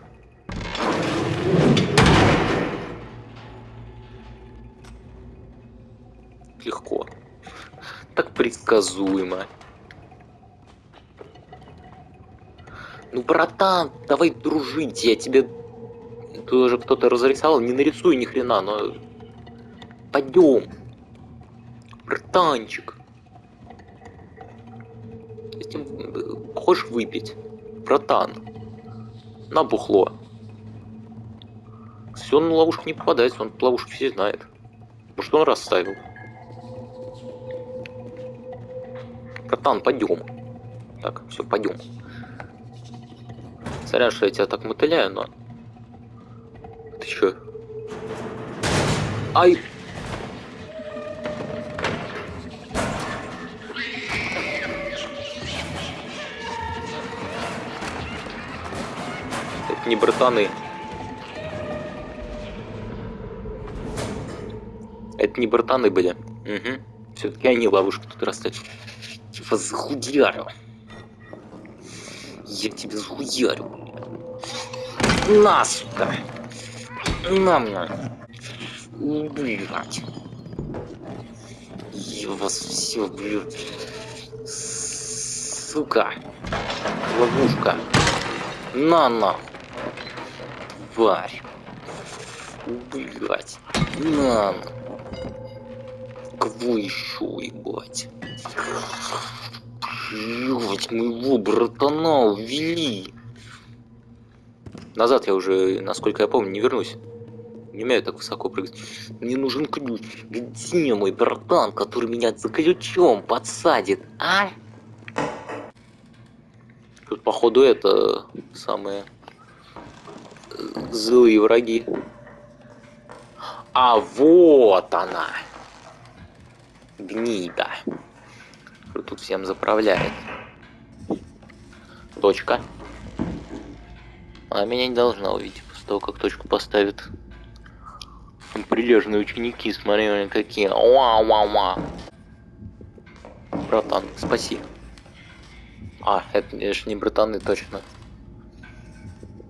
Легко. Так предсказуемо. Ну, братан, давай дружить, я тебе... Тут уже кто-то разрисовал, не нарисуй ни хрена, но... Пойдем. Братанчик. Если э, хочешь выпить? Братан. На бухло. Все он на ловушку не попадается, он ловушки все знает. Может он расставил. Братан, пойдем. Так, все, пойдем. Сорян, что я тебя так мотыляю, но... Ты чё? Ай! Не братаны. Это не братаны были. Угу. Все-таки они ловушку тут расставили. Типа захуярю. Я тебя захуярю. На, сука. На мне. Блять. Я вас все, блядь. Сука. Ловушка. На, на. Тварь. Блять. На. Кого еще, ебать? Блять, моего братана увели. Назад я уже, насколько я помню, не вернусь. Не умею так высоко прыгать. Мне нужен ключ. Где мой братан, который меня за ключом подсадит, а? Тут, походу, это самые э, злые враги. А вот она. Гнида. Кто тут всем заправляет. Точка. Она меня не должна увидеть после того, как точку поставит. Прилежные ученики, смотри, они какие. Уа-уа-уа. Братан, спаси. А, это, это же не братаны, точно.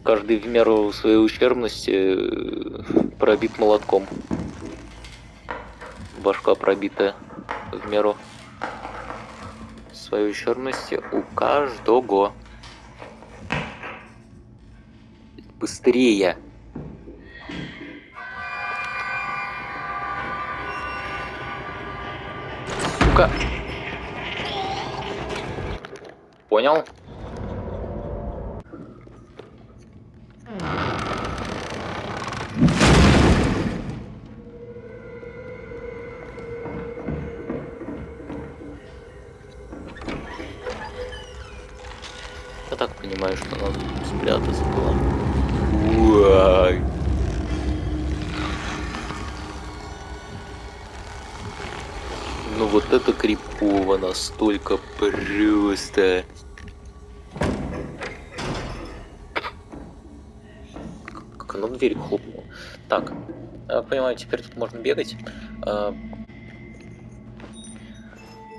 Каждый в меру своей ущербности э, пробит молотком. Башка пробитая в меру своей ущербности у каждого. Быстрее! Сука! Понял? Я так понимаю, что надо спрятаться было. Ну вот это крипово настолько просто. Оно дверь хлопнуло. Так, я понимаю, теперь тут можно бегать. А,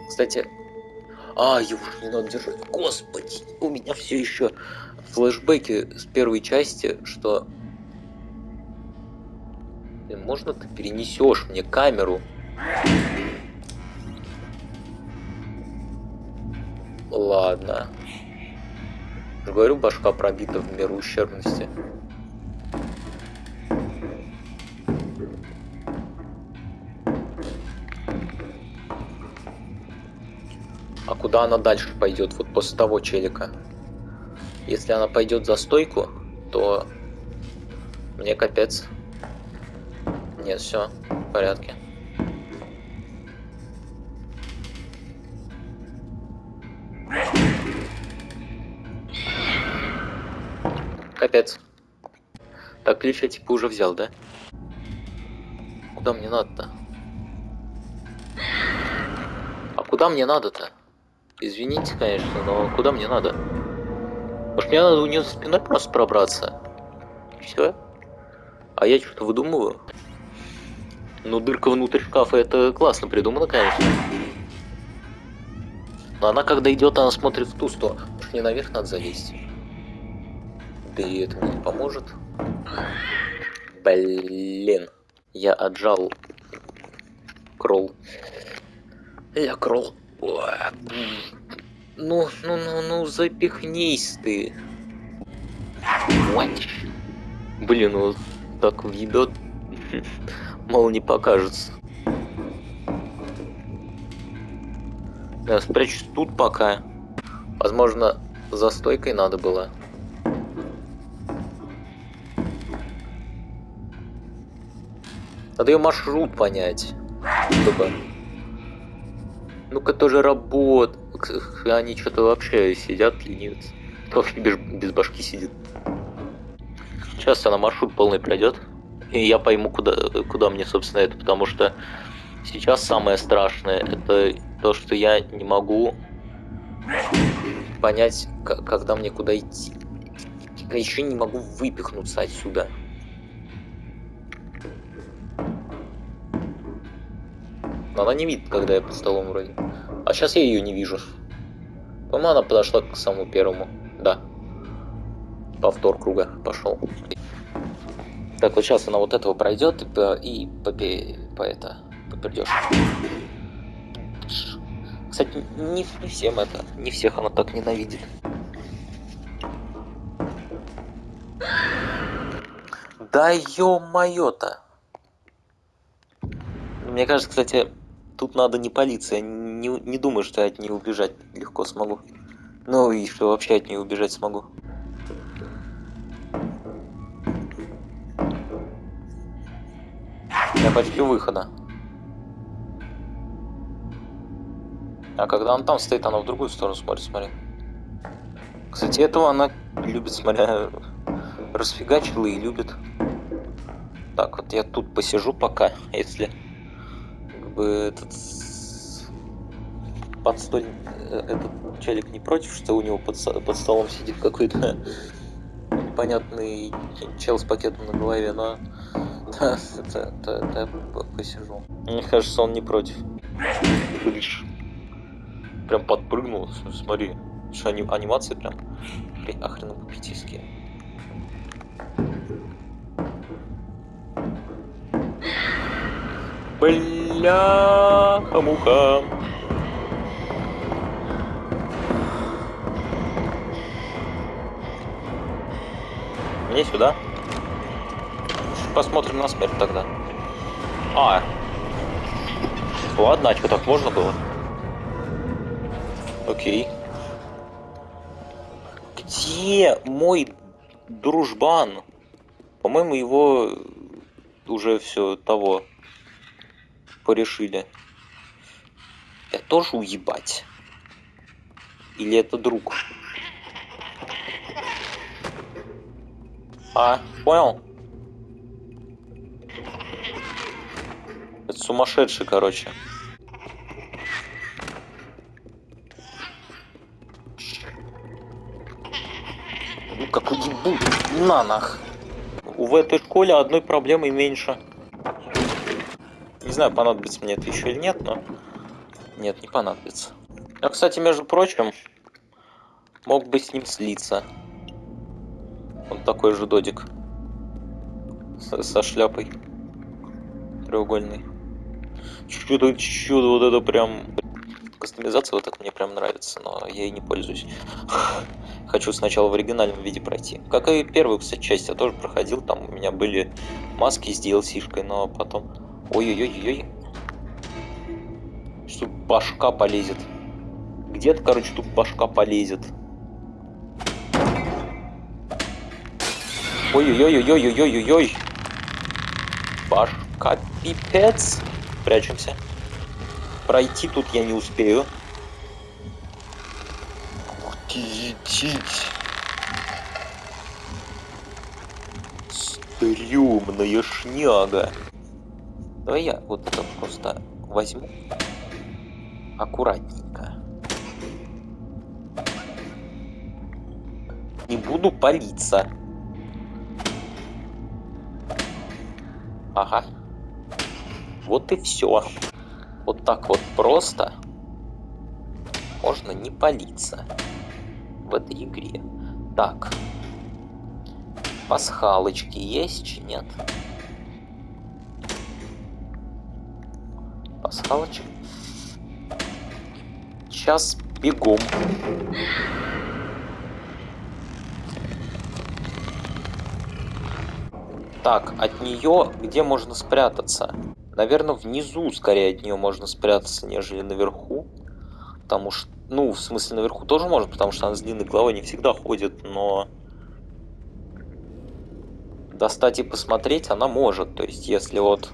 Кстати, а, его ж не надо держать. Господи, у меня все еще флешбеки с первой части, что... Можно ты перенесешь мне камеру? Ладно. Говорю, башка пробита в меру ущербности. Куда она дальше пойдет, вот после того челика? Если она пойдет за стойку, то мне капец. Нет, все, в порядке. Капец. Так, ключ я типа уже взял, да? Куда мне надо-то? А куда мне надо-то? Извините, конечно, но куда мне надо? Может мне надо у нее за спиной просто пробраться? Все? А я что-то выдумываю? Ну, дырка внутрь шкафа, это классно придумано, конечно. Но она, когда идет, она смотрит в ту сторону. Может, мне наверх надо залезть? Да и это мне не поможет. Блин. Я отжал кролл. Я кролл. Ну, ну, ну, ну, запихнись ты. Блин, ну так въебет. Мало не покажется. Я спрячусь тут пока. Возможно, за стойкой надо было. Надо ее маршрут понять. Чтобы... Ну-ка тоже работ. Они что-то вообще сидят, ленивцы. Вообще без, без башки сидит. Сейчас она маршрут полный пройдет. И я пойму, куда, куда мне, собственно, это. Потому что сейчас самое страшное это то, что я не могу понять, когда мне куда идти. Я еще не могу выпихнуться отсюда. Но она не видит, когда я под столом вроде. А сейчас я ее не вижу. По-моему, она подошла к самому первому. Да. Повтор круга пошел. Так, вот сейчас она вот этого пройдет и по, и по, по это попердешь. Кстати, не, не всем это, не всех она так ненавидит. Да ё-моё-то! Мне кажется, кстати, тут надо не палиться. Я не, не думаю, что я от нее убежать легко смогу. Ну и что вообще от нее убежать смогу. Я почти у выхода. А когда он там стоит, она в другую сторону смотрит, смотри. Кстати, этого она любит, смотря, расфигачила и любит. Так, вот я тут посижу пока, если как бы этот подстоль э, этот челик не против, что у него под, под столом сидит какой-то непонятный чел с пакетом на голове, но да, это, это, это я посижу. Мне кажется, он не против. Блиш. Прям подпрыгнул, смотри. Что ани анимации прям охренопопетийские. Бля-муха. Мне сюда. Посмотрим на смерть тогда. А. Ладно, а что так можно было? Окей. Где мой дружбан? По-моему, его уже все того порешили. Я тоже уебать? Или это друг? А, понял? Это сумасшедший, короче. Ну как уебу, на нах. В этой школе одной проблемой меньше. Не знаю, понадобится мне это еще или нет, но... Нет, не понадобится. Я, кстати, между прочим, мог бы с ним слиться. Он такой же додик. С со шляпой. Треугольный. Чудо, чудо, вот это прям... Кастомизация вот это мне прям нравится, но я ей не пользуюсь. Хочу сначала в оригинальном виде пройти. Как и первую, кстати, часть я тоже проходил. Там у меня были маски с DLC-шкой, но потом Ой-ой-ой-ой. Что башка полезет. Где-то, короче, тут башка полезет. Ой-ой-ой-ой-ой-ой-ой-ой. Башка пипец. Прячемся. Пройти тут я не успею. Стрёмная шняга. Давай я вот это просто возьму аккуратненько. Не буду палиться. Ага. Вот и все. Вот так вот просто можно не палиться в этой игре. Так. Пасхалочки есть, нет? Пасхалочек. Сейчас бегом. Так, от нее где можно спрятаться? Наверное, внизу скорее от нее можно спрятаться, нежели наверху. Потому что, ну, в смысле, наверху тоже можно, потому что она с длинной головой не всегда ходит, но... Достать и посмотреть она может. То есть, если вот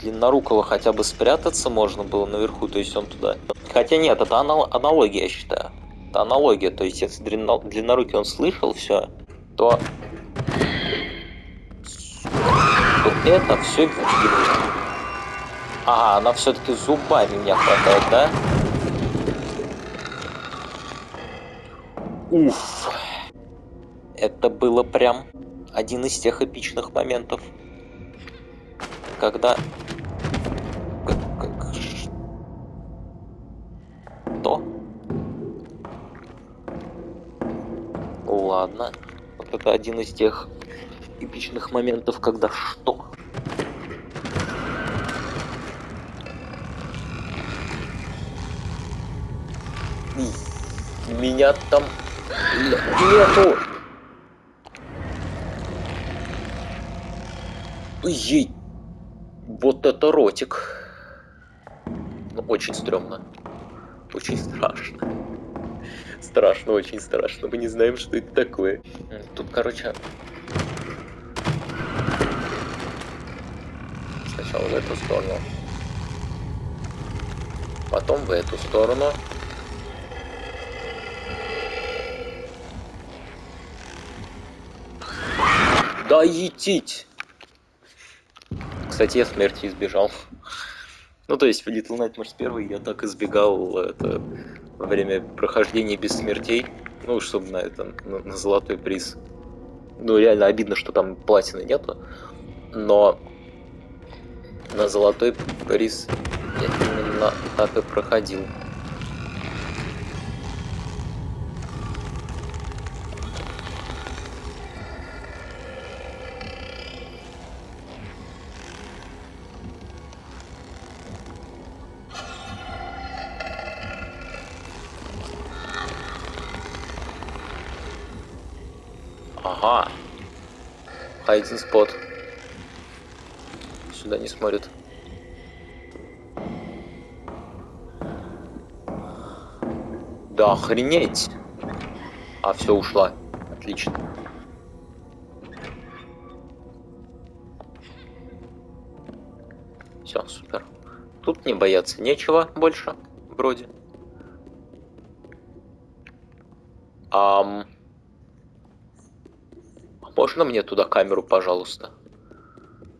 Длиннорукого хотя бы спрятаться можно было наверху, то есть он туда. Хотя нет, это анал аналогия, я считаю. Это аналогия, то есть если длинно длиннорукий он слышал все, то, то это все. Ага, она все-таки зубами меня хватает, да? Уф. Это было прям один из тех эпичных моментов, когда... Что? Ладно. Вот это один из тех эпичных моментов, когда что? Меня там нету. Ой, вот это ротик. Ну, очень стрёмно. Очень страшно. Страшно, очень страшно. Мы не знаем, что это такое. Тут, короче... Сначала в эту сторону. Потом в эту сторону. Да етить! Кстати, я смерти избежал. Ну, то есть в Little Nightmares 1 я так избегал это во время прохождения без смертей. Ну, чтобы на это, на, на золотой приз. Ну, реально обидно, что там платины нету. Но на золотой приз я именно так и проходил. Ага. Хайдин спот. Сюда не смотрит. Да охренеть. А, все, ушла. Отлично. Все, супер. Тут не бояться нечего больше, вроде. Ам... Можно мне туда камеру, пожалуйста?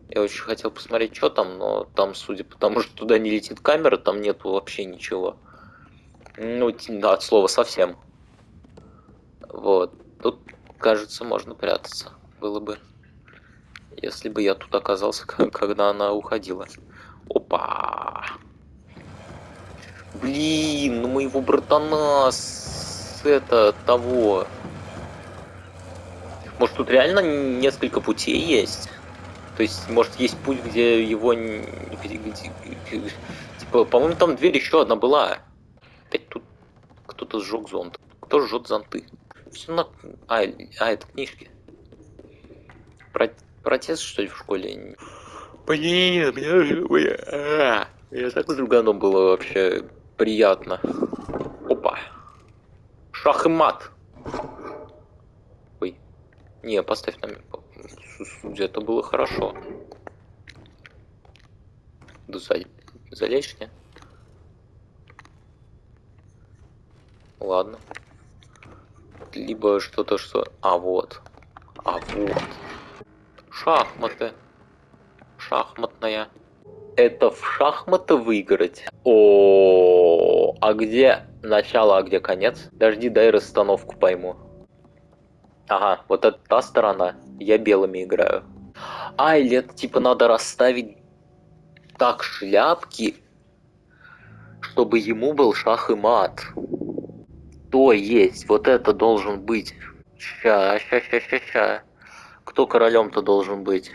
Я очень хотел посмотреть, что там, но там, судя по тому, что туда не летит камера, там нету вообще ничего. Ну, да, от слова совсем. Вот. Тут, кажется, можно прятаться. Было бы. Если бы я тут оказался, когда она уходила. Опа! Блин, ну моего братана с это того может, тут реально несколько путей есть? То есть, может, есть путь, где его... Типа, по-моему, там дверь еще одна была. Опять тут кто-то сжег зонт. Кто жжет зонты? Все на... А, а, это книжки. Про... Протест, что ли, в школе? Блин, меня... А, я так с друганом было вообще приятно. Опа. Шах и мат. Не, поставь нам. Где-то было хорошо. Да залечь не? Ладно. Либо что-то, что... А, вот. А, вот. Шахматы. Шахматная. Это в шахматы выиграть? О, а где начало, а где конец? Дожди, дай расстановку пойму. Ага, вот это та сторона. Я белыми играю. А, или это типа надо расставить так шляпки, чтобы ему был шах и мат. То есть, вот это должен быть. Ща, ща, ща, ща, ща. Кто королем-то должен быть?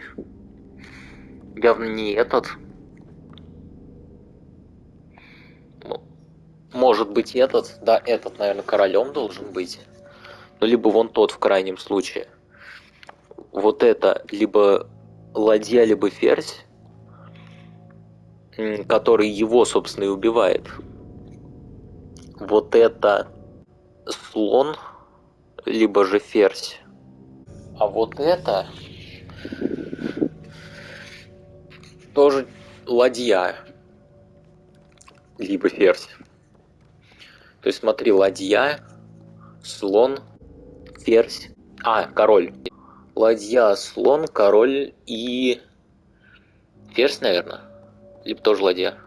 Явно не этот. Может быть этот. Да, этот, наверное, королем должен быть ну, либо вон тот в крайнем случае. Вот это либо ладья, либо ферзь, который его, собственно, и убивает. Вот это слон, либо же ферзь. А вот это тоже ладья, либо ферзь. То есть смотри, ладья, слон, ферзь. А, король. Ладья, слон, король и... Ферзь, наверное. Либо тоже ладья.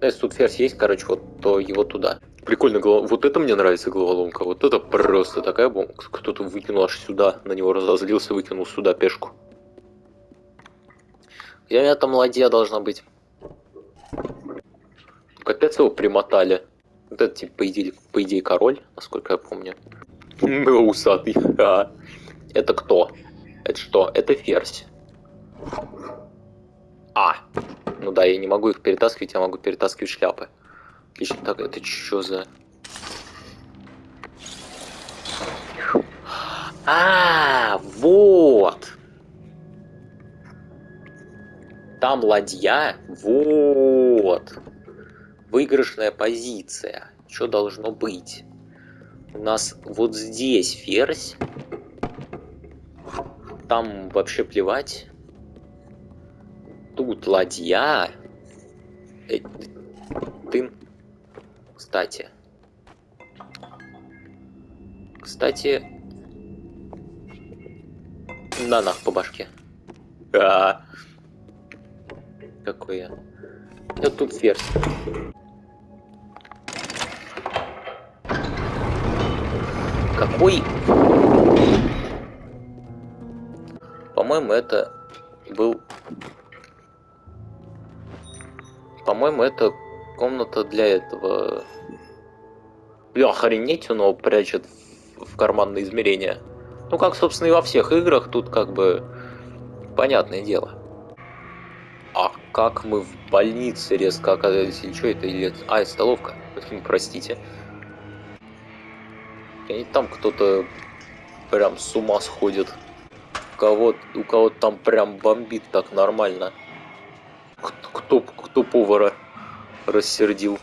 Если тут ферзь есть, короче, вот, то его туда. Прикольно, голов... вот это мне нравится головоломка. Вот это просто такая бомба. Кто-то выкинул аж сюда, на него разозлился, выкинул сюда пешку. Где у меня там ладья должна быть? Капец его примотали. Вот это, типа, по идее, по идее король, насколько я помню. Усатый. А. Это кто? Это что? Это ферзь. А. Ну да, я не могу их перетаскивать, я могу перетаскивать шляпы. Отлично. Так, это что за... А, вот. Там ладья. Вот. Выигрышная позиция. Что должно быть? У нас вот здесь ферзь. Там вообще плевать. Тут ладья. Э, ты... Кстати. Кстати... На нах по башке. А, Какой я. Вот тут ферзь. Какой... По-моему, это был... По-моему, это комната для этого... Бля, охренеть, он его прячет в, карманное измерение. Ну, как, собственно, и во всех играх, тут как бы понятное дело. А как мы в больнице резко оказались, или что это, или... А, это столовка, простите. И там кто-то прям с ума сходит. У кого, у кого там прям бомбит так нормально. Кто, кто повара рассердил.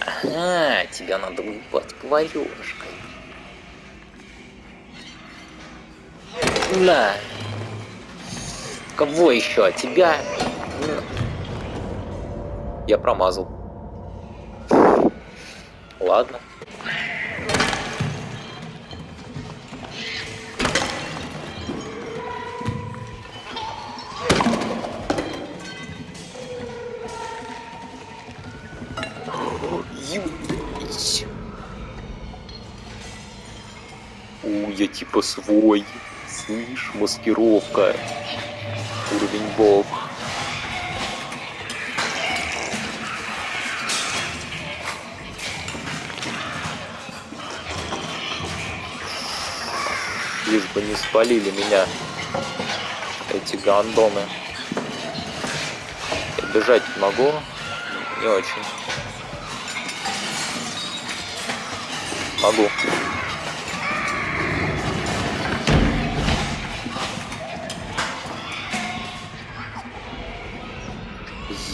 Ага, тебя надо выпать поварешкой. На. Кого еще? Тебя? Я промазал. Ладно. У, я типа свой. Слышь, маскировка. Уровень бог. Бы не спалили меня эти гандоны. Я бежать могу? Не очень. Могу.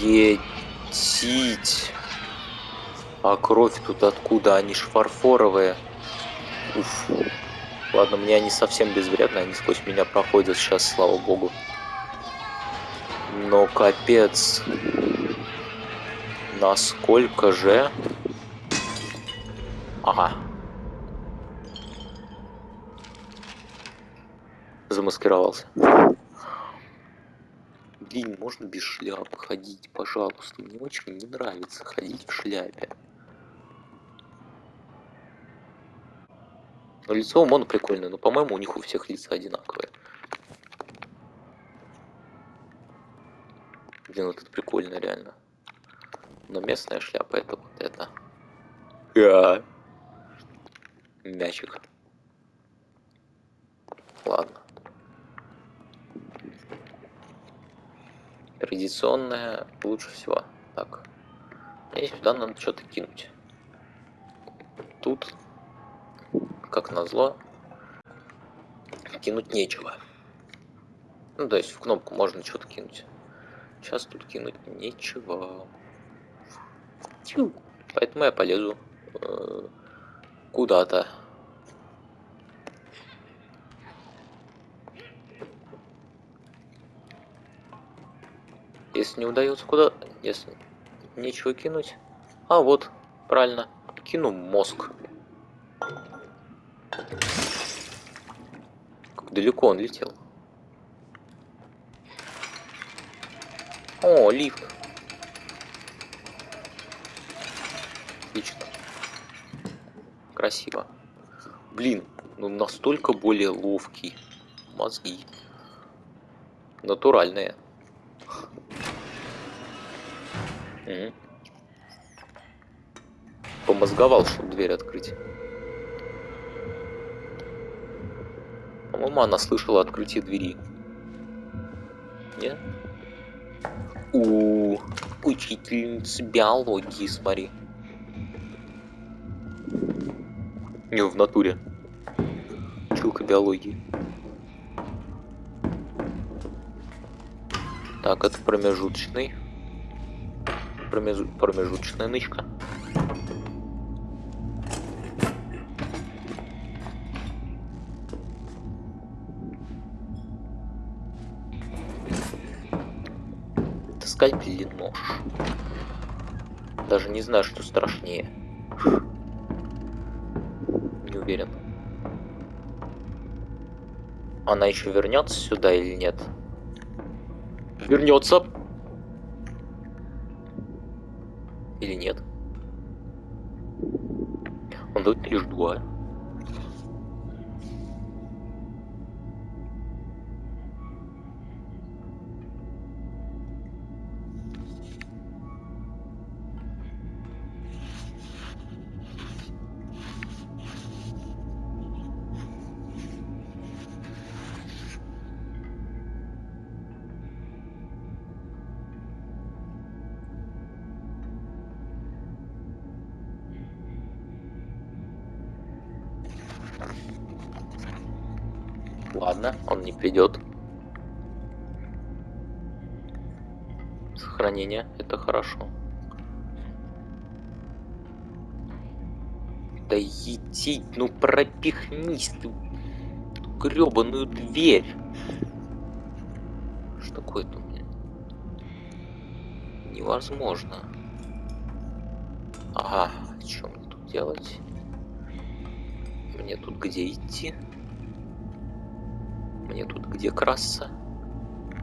Етить. А кровь тут откуда? Они ж фарфоровые. Уф. Ладно, мне они совсем безвредны, они сквозь меня проходят сейчас, слава богу. Но капец. Насколько же... Ага. Замаскировался. Блин, можно без шляпы ходить, пожалуйста. Мне очень не нравится ходить в шляпе. Но лицо у Мона прикольное, но, по-моему, у них у всех лица одинаковые. Блин, вот это прикольно, реально. Но местная шляпа это вот это. Да. Мячик. Ладно. Традиционная лучше всего. Так. Мне сюда надо что-то кинуть. Тут как назло, кинуть нечего. Ну, то есть в кнопку можно что-то кинуть. Сейчас тут кинуть нечего. Тю. Поэтому я полезу э, куда-то. Если не удается куда... Если нечего кинуть... А, вот, правильно. Кину мозг. Как далеко он летел. О, лифт. Отлично. Красиво. Блин, ну настолько более ловкий. Мозги. Натуральные. Помозговал, чтобы дверь открыть. По-моему, она слышала открытие двери. Нет? У учительница биологии, смотри. Не, в натуре. Училка биологии. Так, это промежуточный. Промежу... Промежуточная нычка. Это скальпель или нож? Даже не знаю, что страшнее. Не уверен. Она еще вернется сюда или нет? Вернется. Или нет? Он дает лишь два. Придет. Сохранение, это хорошо. Да иди, ну пропихнись ты гребаную дверь. Что такое-то у меня? Невозможно. Ага, что мне тут делать? Мне тут где идти? Мне тут где красться?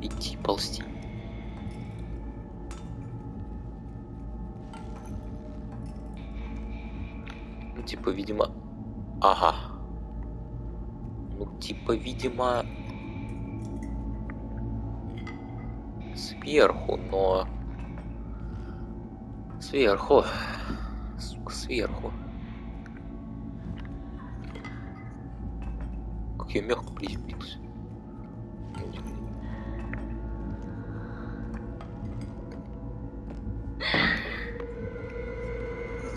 Идти, ползти. Ну, типа, видимо... Ага. Ну, типа, видимо... Сверху, но... Сверху. Сука, сверху. Как я мягко приземлился.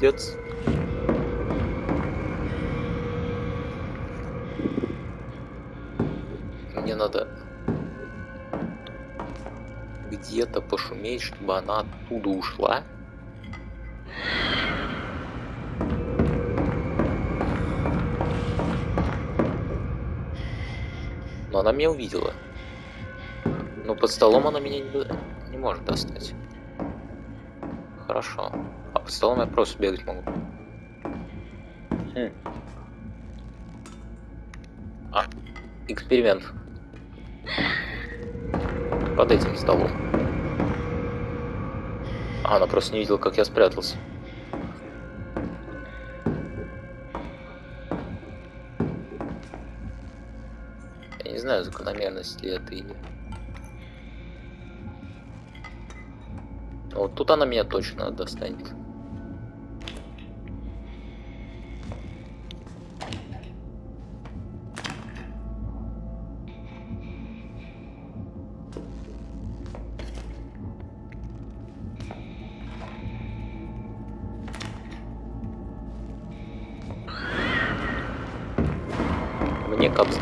Пиздец. Мне надо где-то пошуметь, чтобы она оттуда ушла. Но она меня увидела. Но под столом она меня не, не может достать. Хорошо. А под столом я просто бегать могу. Хм. А, эксперимент. Под этим столом. А, она просто не видела, как я спрятался. Я не знаю, закономерность ли это или... Вот тут она меня точно достанет.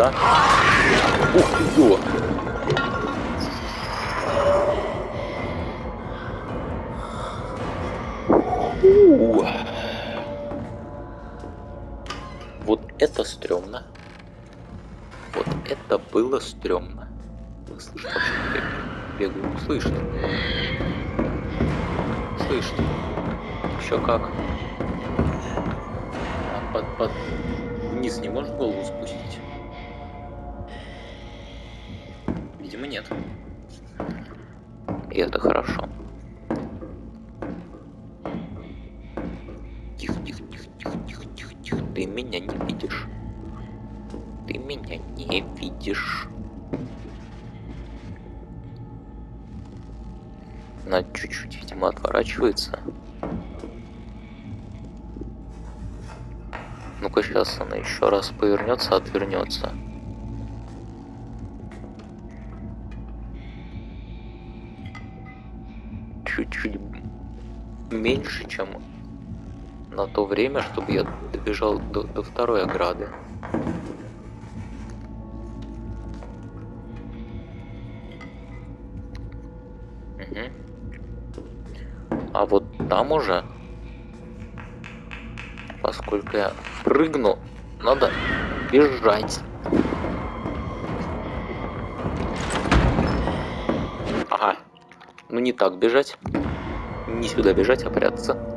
Капсда. Ух ты! У. Вот это стрёмно. Вот это было стрёмно. Вы слышите, бегаю? Слышит. Слышит. Еще как. А под, под... Вниз не можешь голову повернется, отвернется. Чуть-чуть меньше, чем на то время, чтобы я добежал до, до второй ограды. Угу. А вот там уже, поскольку я прыгну, надо бежать. Ага. Ну не так бежать. Не сюда бежать, а прятаться.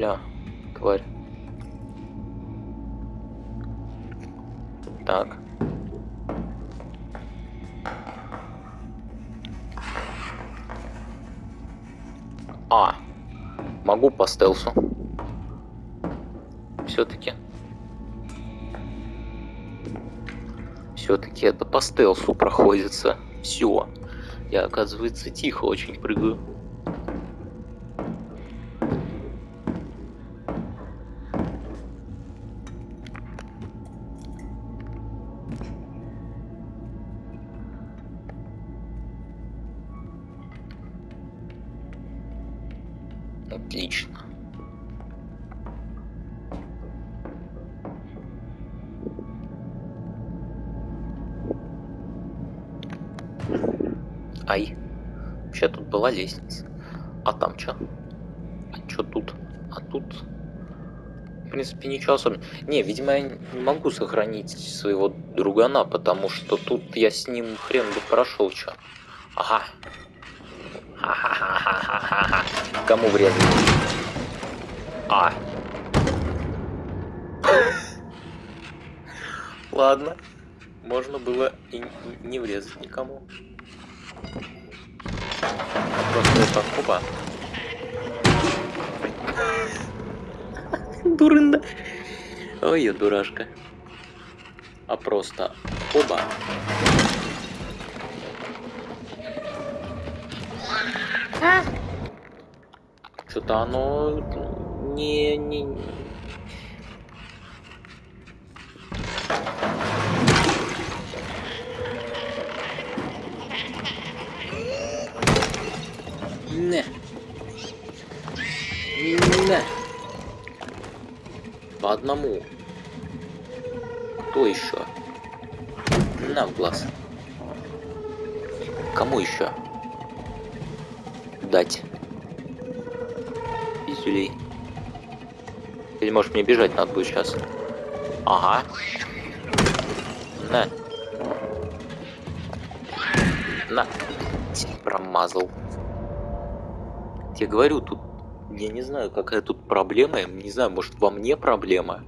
Ля, тварь. Так. А, могу по стелсу. Все-таки. Все-таки это по стелсу проходится. Все. Я, оказывается, тихо очень прыгаю. Была лестница. А там что? А что тут? А тут... В принципе, ничего особенного. Не, видимо, я не могу сохранить своего другана, потому что тут я с ним хрен бы прошел, что. Ага. Ха-ха-ха-ха-ха-ха. Кому врезать? А. Ладно. Можно было и не врезать никому. Опа. Дурында. Ой, я дурашка. А просто оба. Что-то оно не, не... Не. Одному. Кто еще? На в глаз. Кому еще? Дать. Пиздюлей. Или может мне бежать надо будет сейчас? Ага. На. На. Промазал. Я говорю, тут... Я не знаю, какая тут проблема. Не знаю, может во мне проблема.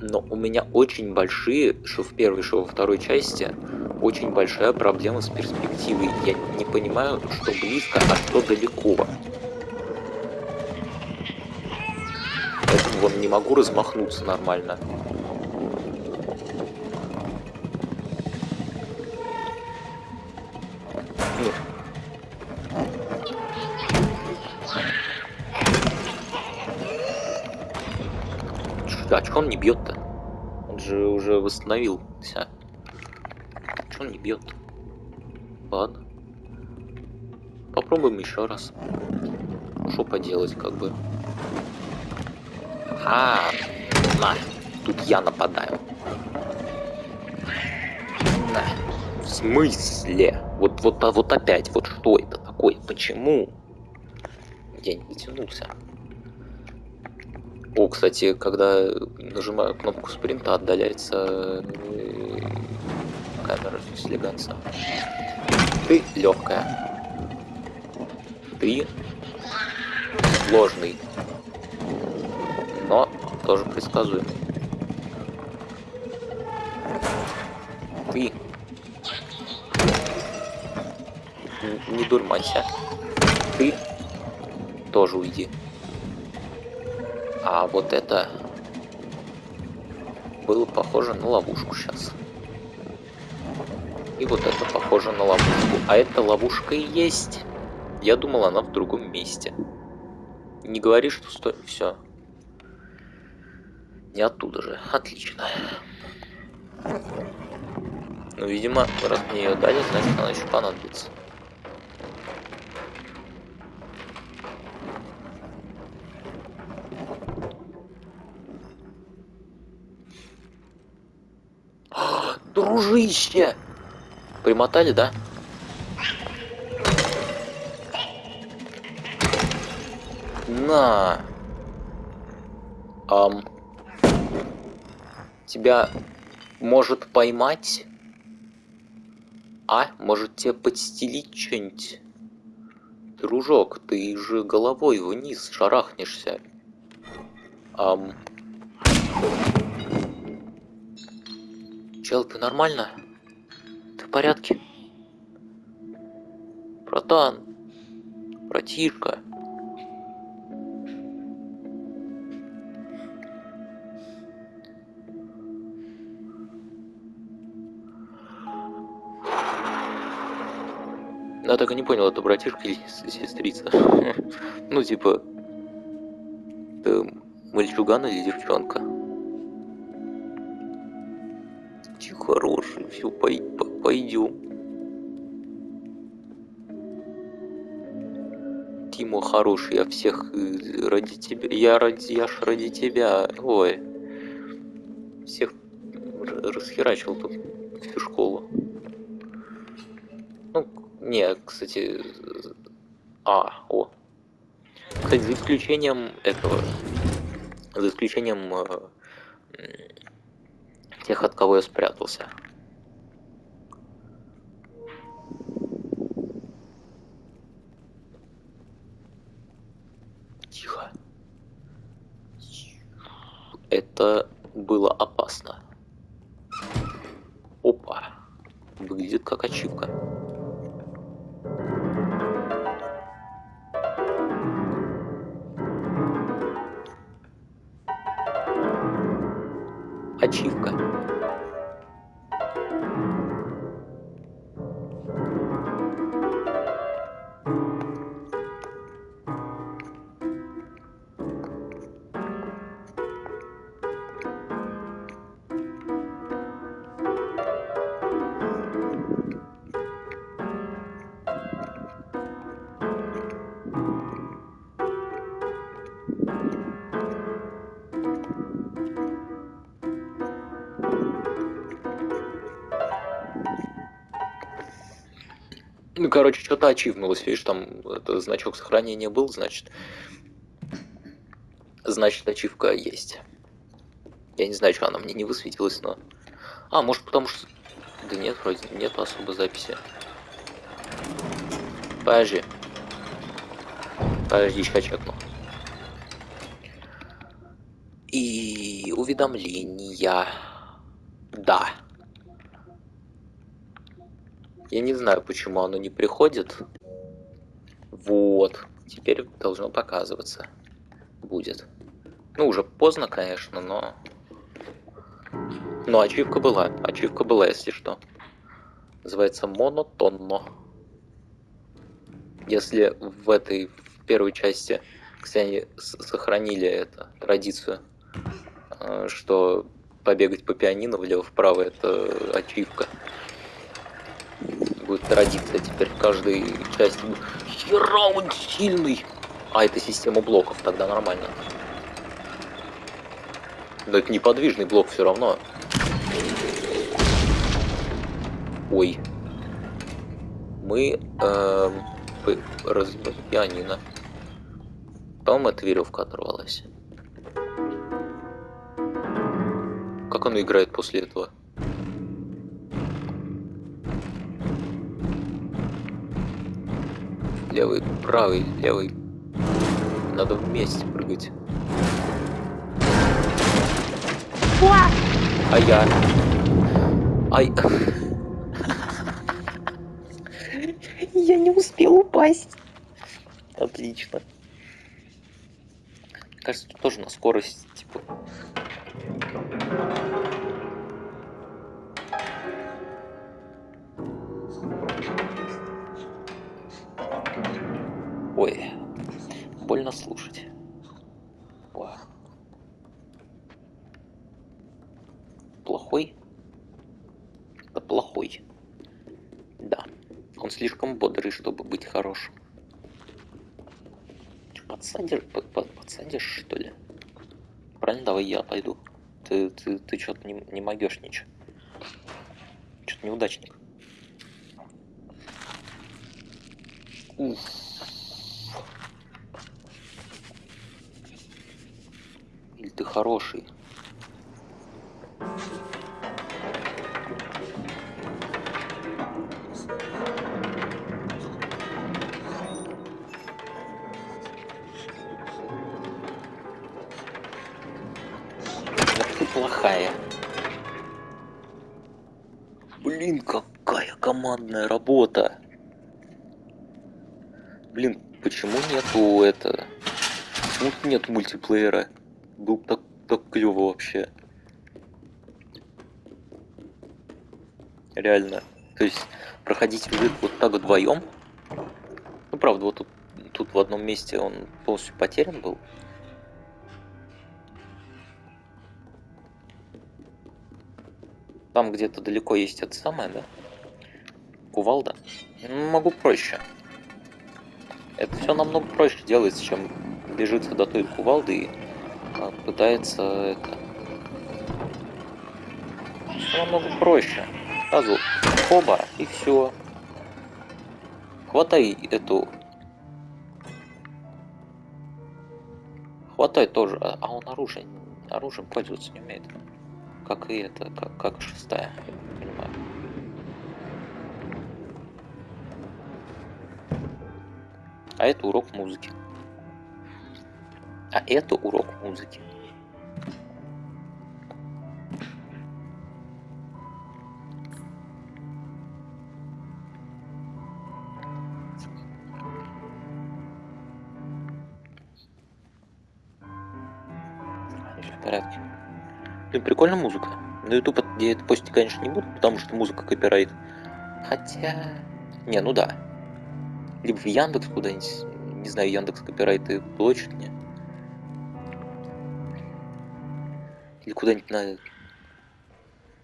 Но у меня очень большие, что в первой, что во второй части, очень большая проблема с перспективой. Я не понимаю, что близко, а что далеко. Поэтому вон не могу размахнуться нормально. Чё он не бьет-то? Он же уже восстановился. Чё он не бьет? Ладно. Попробуем еще раз. Что поделать, как бы. А, на. Тут я нападаю. На. В смысле? Вот, вот, а вот опять, вот что это такое? Почему? Я не дотянулся. О, кстати, когда нажимаю кнопку спринта, отдаляется э, камера слегаться. Ты легкая. Ты сложный. Но тоже предсказуемый. Ты. Не дурманься. Ты тоже уйди. А вот это было похоже на ловушку сейчас. И вот это похоже на ловушку. А эта ловушка и есть. Я думал, она в другом месте. Не говори, что сто... Все. Не оттуда же. Отлично. Ну, видимо, раз мне ее дали, значит, она еще понадобится. А, Дружище! Примотали, да? На. Ам. Тебя может поймать? А? Может тебе подстелить что-нибудь? Дружок, ты же головой вниз шарахнешься. Ам. Чел, ты нормально? Ты в порядке? Братан, братишка. Я так и не понял, это братишка или сестрица. Ну, типа, мальчуган или девчонка? Ты хороший, все, пойдем. Тима хороший, я всех э, ради тебя, я ради, я ж ради тебя, ой, всех расхерачил тут всю школу. Ну, не, кстати, а, о. Кстати, за исключением этого, за исключением э, тех, от кого я спрятался. Тихо. Это было опасно. Опа. Выглядит как ачивка. Ачивка. Короче, что-то ачивнулось, видишь, там это, значок сохранения был, значит... Значит, ачивка есть. Я не знаю, что она мне не высветилась, но... А, может, потому что... Да нет, вроде нет особо записи. Подожди. Подожди, сейчас чекну. И уведомления. Да. Я не знаю, почему оно не приходит. Вот. Теперь должно показываться. Будет. Ну, уже поздно, конечно, но... Но ачивка была. Ачивка была, если что. Называется монотонно. Если в этой в первой части, кстати, сохранили это, традицию, э, что побегать по пианино влево-вправо это ачивка. Будет традиция теперь в каждой части. Хера он сильный! А, это система блоков, тогда нормально. Но это неподвижный блок все равно. Ой. Мы п- разбили пианино. Потом эта веревка оторвалась. Как оно играет после этого? левый, правый, левый. Надо вместе прыгать. А я. Ай. Я не успел упасть. Отлично. Кажется, тут тоже на скорость, типа. Ой, больно слушать. Ва. Плохой? Да плохой. Да. Он слишком бодрый, чтобы быть хорошим. Подсадишь, под- под- подсадишь, что ли? Правильно, давай я пойду. Ты, ты, ты что-то не, не могешь ничего. Что-то неудачник. Уф. Или ты хороший? Плохая. Блин, какая командная работа. Блин, почему нету это... Почему нет мультиплеера? Был бы так, так клево вообще. Реально. То есть проходить игры вот так вдвоем. Ну правда, вот тут, тут в одном месте он полностью потерян был. Там где-то далеко есть это самое, да? Кувалда. Ну, могу проще. Это все намного проще делается, чем бежится до той кувалды и пытается это. Намного проще. Сразу хоба и все. Хватай эту. Хватай тоже. А а он оружие. Оружием пользоваться не умеет. Как и это, как, как шестая. А это урок музыки. А это урок музыки. Порядке. Блин, прикольная музыка. На YouTube я это постить, конечно, не буду, потому что музыка копирайт. Хотя... Не, ну да. Либо в Яндекс куда-нибудь. Не знаю, Яндекс копирайты блочит мне. Куда-нибудь на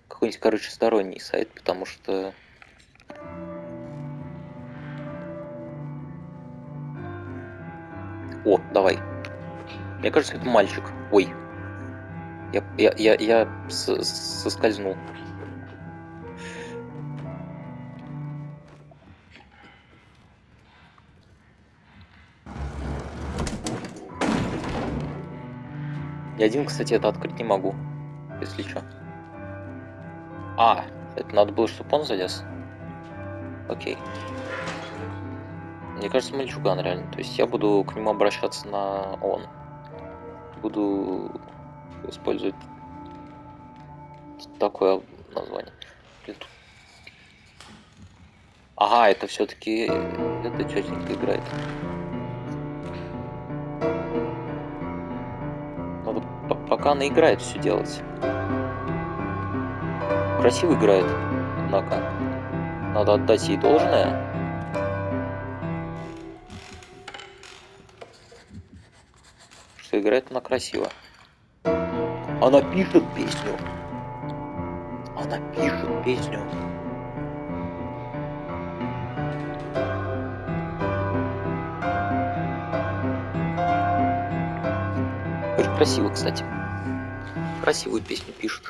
какой-нибудь, короче, сторонний сайт, потому что... О, давай. Мне кажется, это мальчик. Ой, я, я, я, я соскользнул. Я один, кстати, это открыть не могу. Если что. А, это надо было, чтобы он залез. Окей. Мне кажется, мальчуган реально. То есть я буду к нему обращаться на он. Буду использовать такое название. Блин, тут- Ага, это все-таки эта тетенька играет. Она играет все делать. Красиво играет, однако. Надо отдать ей должное. Что играет она красиво. Она пишет песню. Она пишет песню. Очень красиво, кстати. Красивую песню пишет.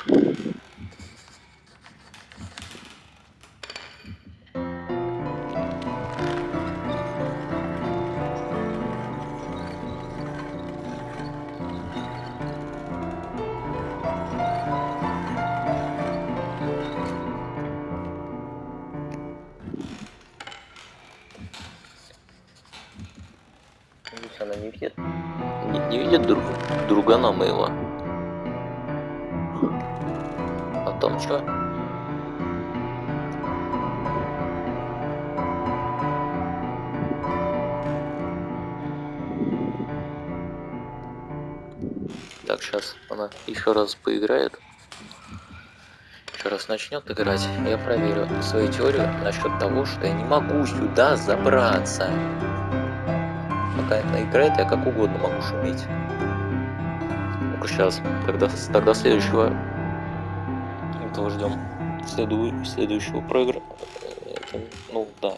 Поиграет. Еще раз начнет играть. Я проверю свою теорию насчет того, что я не могу сюда забраться. Пока она играет, я как угодно могу шуметь. Ну-ка сейчас. Тогда, тогда следующего этого ждем. Следу, следующего проигра... Это, ну, да.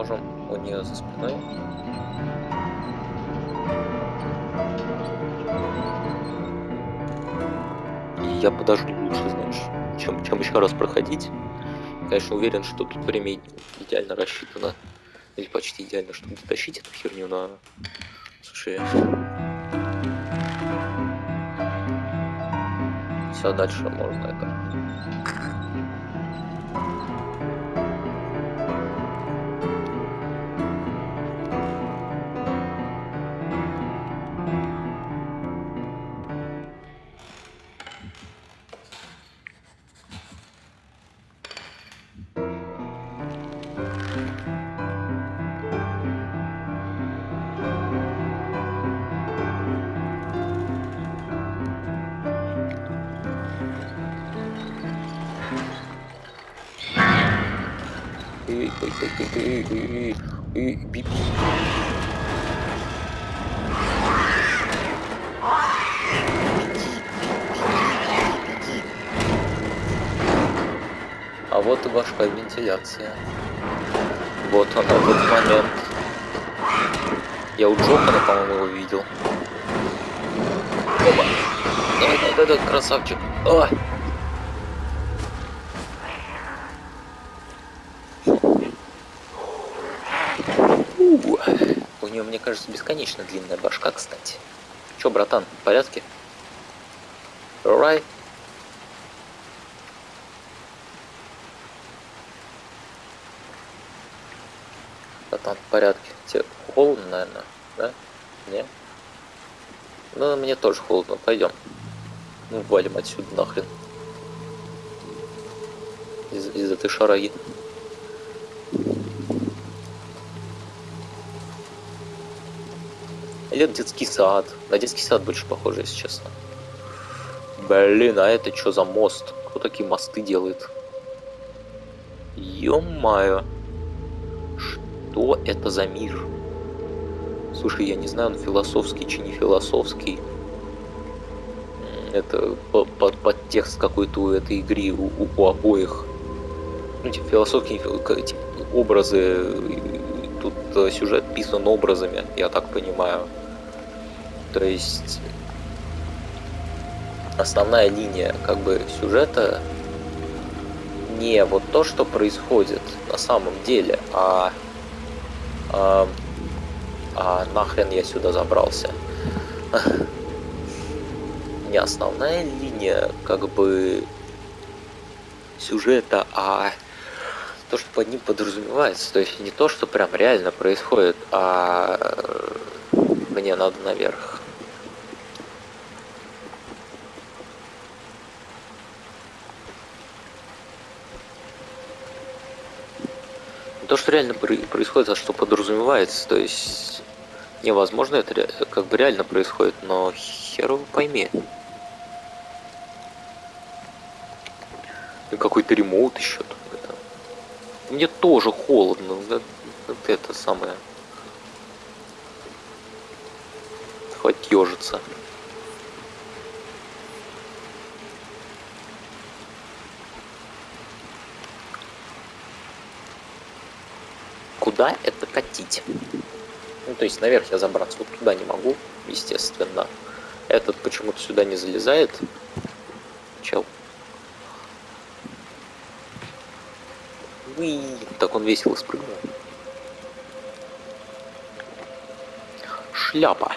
Можем у нее за спиной я подожду лучше, знаешь, чем, чем еще раз проходить. Конечно, уверен, что тут время идеально рассчитано. Или почти идеально, чтобы дотащить эту херню на... Слушай... Все, дальше можно это... Бип. А вот и башка вентиляция. Вот она, вот момент. Я у Джокера, по-моему, его видел. Опа. Давай, давай, давай, красавчик. А! У, У нее, мне кажется, бесконечно длинная башка, кстати. Че, братан, в порядке? Alright. Братан, в порядке. Тебе холодно, наверное, да? Не? Ну, мне тоже холодно. Пойдем. Ну, валим отсюда нахрен. Из, из этой шараги. Это детский сад. На детский сад больше похоже, если честно. Блин, а это что за мост? Кто такие мосты делает? Ё-моё. Что это за мир? Слушай, я не знаю, он философский чи не философский. Это по- под, подтекст какой-то у этой игры, у, у- у обоих. Ну, типа, философские типа, образы. Тут э, сюжет писан образами, я так понимаю. То есть основная линия как бы сюжета не вот то, что происходит на самом деле, а, а, а нахрен я сюда забрался. Не основная линия как бы сюжета, а то, что под ним подразумевается. То есть не то, что прям реально происходит, а мне надо наверх. То, что реально про- происходит, а что подразумевается. То есть невозможно это как бы реально происходит, но хер пойми. Какой-то ремоут еще. Мне тоже холодно. это самое. Хватит ежиться. Куда это катить? Ну, то есть наверх я забраться вот туда не могу, естественно. Этот почему-то сюда не залезает. Чел. Уи, так он весело спрыгнул. Шляпа.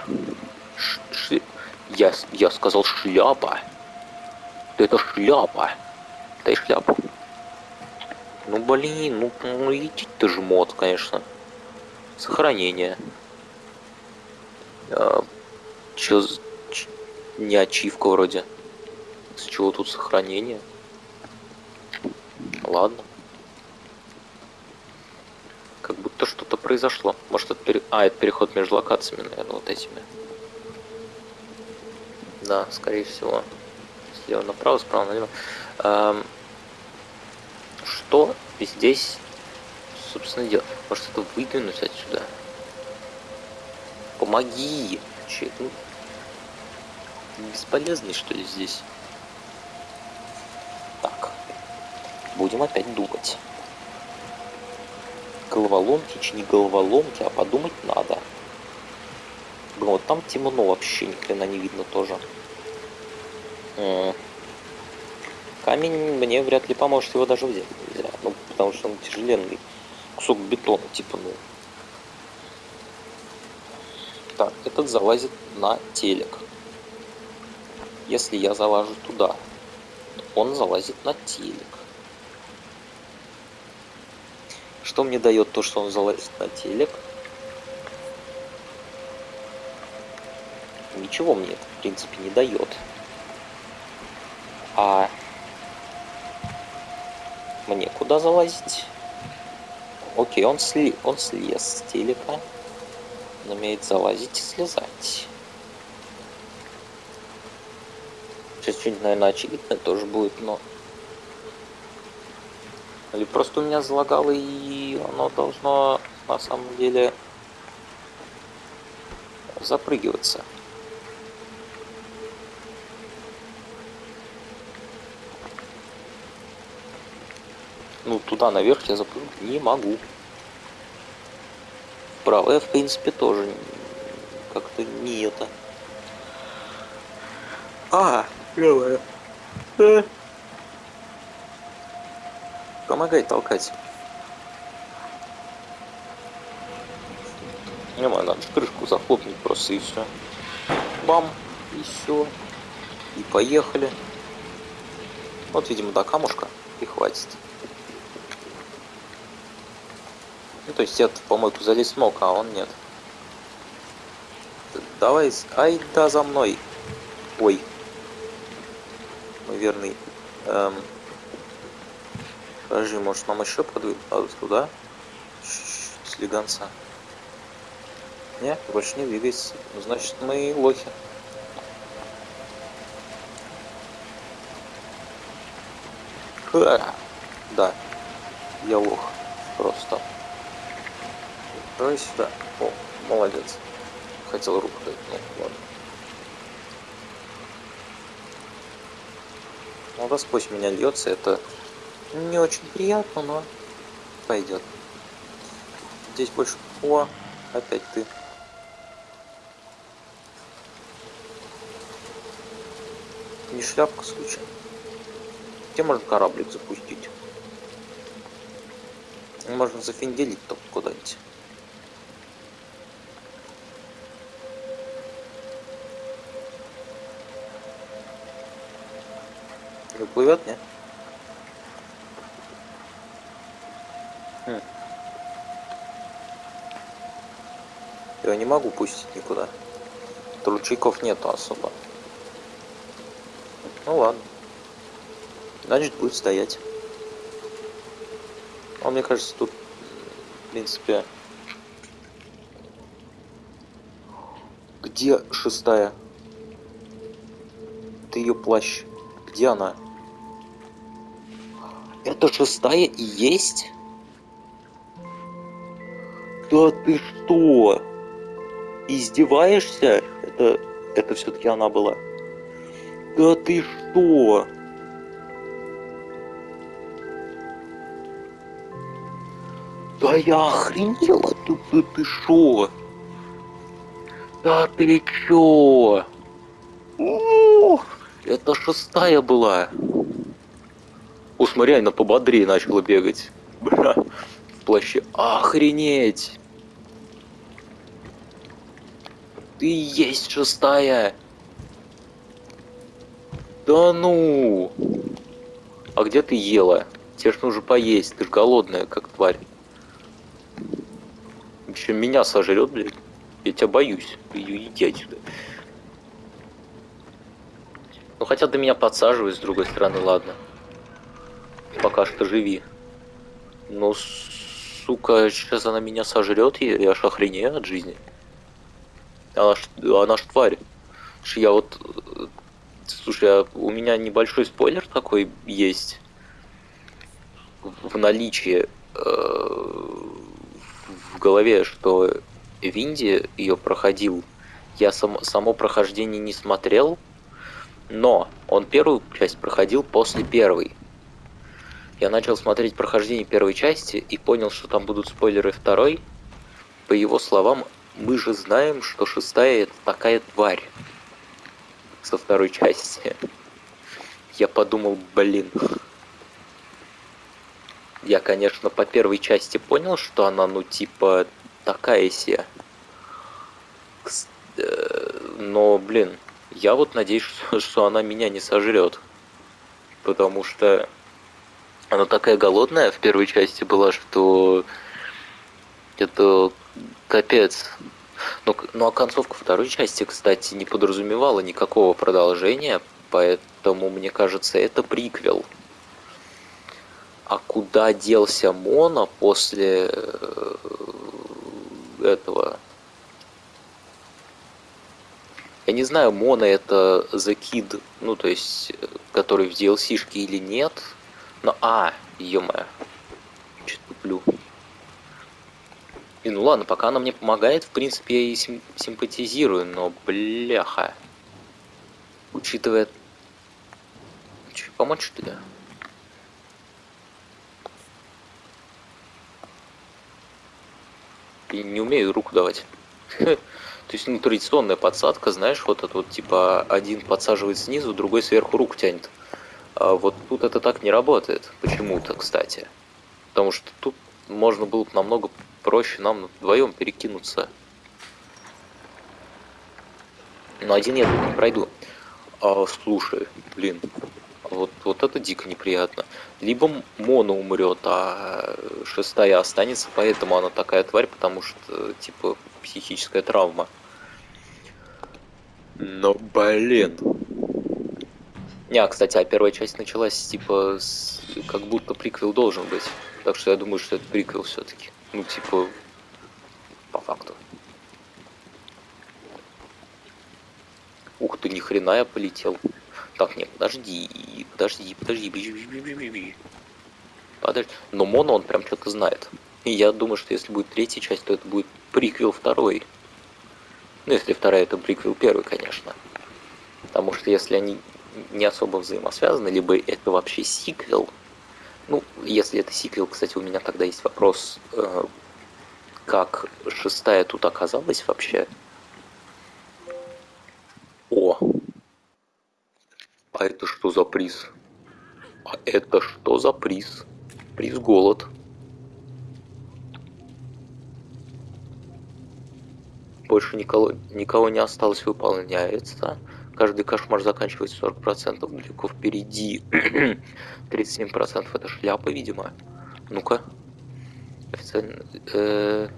Ш- ши- Я, я сказал шляпа. Это шляпа. Дай шляпу. Ну блин, ну, ну идти-то жмот, конечно. Сохранение. А, чё, ч- не ачивка вроде. С чего тут сохранение? Ладно. будто что-то произошло. Может, это пере... А, это переход между локациями, наверное, вот этими. Да, скорее всего. Слева направо, справа налево. Эм, Что здесь, собственно, делать? Может, это выдвинуть отсюда? Помоги! Че, ну, бесполезный, что ли, здесь? Так. Будем опять думать. Головоломки, чи не головоломки, а подумать надо. Блин, вот там темно вообще, ни хрена не видно тоже. М. Камень мне вряд ли поможет его даже взять нельзя. Ну, потому что он тяжеленный. Кусок бетона, типа, ну. Так, этот залазит на телек. Если я залажу туда, он залазит на телек. Что мне дает то, что он залазит на телек? Ничего мне это, в принципе, не дает. А мне куда залазить? Окей, он, сли... он слез с телека. Он умеет залазить и слезать. Сейчас что-нибудь, наверное, очевидное тоже будет, но... Или просто у меня залагало, и оно должно на самом деле запрыгиваться. Ну, туда наверх я запрыгнуть не могу. Вправо я, в принципе, тоже как-то не это. А, давай. Э. Помогай толкать. Не знаю, надо крышку захлопнуть просто и все. Бам, и все. И поехали. Вот, видимо, до камушка и хватит. Ну, то есть я в помойку залезть мог, а он нет. Давай, ай да за мной. Ой. Мой верный. Эм... Подожди, может нам еще подвигать туда? Слегонца. Не, больше не двигайся. Ну, значит, мы лохи. Ха! Да, я лох. Просто. Давай сюда. О, молодец. Хотел руку дать, ну ладно. Вода сквозь меня льется, это не очень приятно, но пойдет. Здесь больше... О, опять ты. Не шляпка случайно. Где можно кораблик запустить? Можно зафинделить только куда-нибудь. Не плывет, не? Хм. Я не могу пустить никуда. Ручейков нету особо. Ну ладно. Значит, будет стоять. А мне кажется, тут, в принципе... Где шестая? Ты ее плащ. Где она? Это шестая и есть? Да ты что? Издеваешься? Это, это все-таки она была. Да ты что? Да я охренела, ты, ты, ты шо? Да ты чё? Ух, это шестая была. О, смотри, она пободрее начала бегать. Бля, в плаще. Охренеть! Ты есть шестая! Да ну! А где ты ела? Тебе ж нужно поесть, ты ж голодная, как тварь. Еще меня сожрет, блядь. Я тебя боюсь. Ее иди отсюда. Ну хотя ты меня подсаживай, с другой стороны, ладно. Пока что живи. Ну, сука, сейчас она меня сожрет, и я аж охренею от жизни. Она ж, она ж тварь. Слушай, я вот... э, Слушай, а у меня небольшой спойлер такой есть. В наличии э, в голове, что Винди ее проходил. Я сам, само прохождение не смотрел, но он первую часть проходил после первой. Я начал смотреть прохождение первой части и понял, что там будут спойлеры второй. По его словам, мы же знаем, что шестая это такая тварь со второй части. Я подумал, блин. Я, конечно, по первой части понял, что она, ну, типа, такая себе. Э, Но, блин, я вот надеюсь, что она меня не сожрет. Потому что она такая голодная в первой части была, что это капец. Ну, ну а концовка второй части, кстати, не подразумевала никакого продолжения, поэтому, мне кажется, это приквел. А куда делся Мона после э, этого? Я не знаю, Мона это The Kid, ну то есть, э, который в DLC-шке или нет. Но, а, ё-моё, чё туплю. И ну ладно, пока она мне помогает, в принципе, я ей сим- симпатизирую, но бляха. Учитывая... Че, помочь что ли? Я не умею руку давать. То есть, ну, традиционная подсадка, знаешь, вот это вот, типа, один подсаживает снизу, другой сверху руку тянет. А вот тут это так не работает, почему-то, кстати. Потому что тут можно было бы намного проще нам вдвоем перекинуться. Но один я тут не пройду. А, слушай, блин, вот, вот это дико неприятно. Либо Мона умрет, а шестая останется, поэтому она такая тварь, потому что, типа, психическая травма. Но, блин. Не, кстати, а первая часть началась, типа, с... как будто приквел должен быть. Так что я думаю, что это приквел все-таки. Ну, типа, по факту. Ух ты, ни хрена я полетел. Так, нет, подожди, подожди, подожди, бежи. Подожди. Но Моно он прям что-то знает. И я думаю, что если будет третья часть, то это будет приквел второй. Ну, если вторая, это приквел первый, конечно. Потому что если они не особо взаимосвязаны, либо это вообще сиквел. Ну, если это сиквел, кстати, у меня тогда есть вопрос, э, как шестая тут оказалась вообще. О! А это что за приз? А это что за приз? Приз голод. Больше никого, никого не осталось выполняется. Каждый кошмар заканчивается 40%. Далеко впереди. 37% это шляпа, видимо. Ну-ка. Официально. э,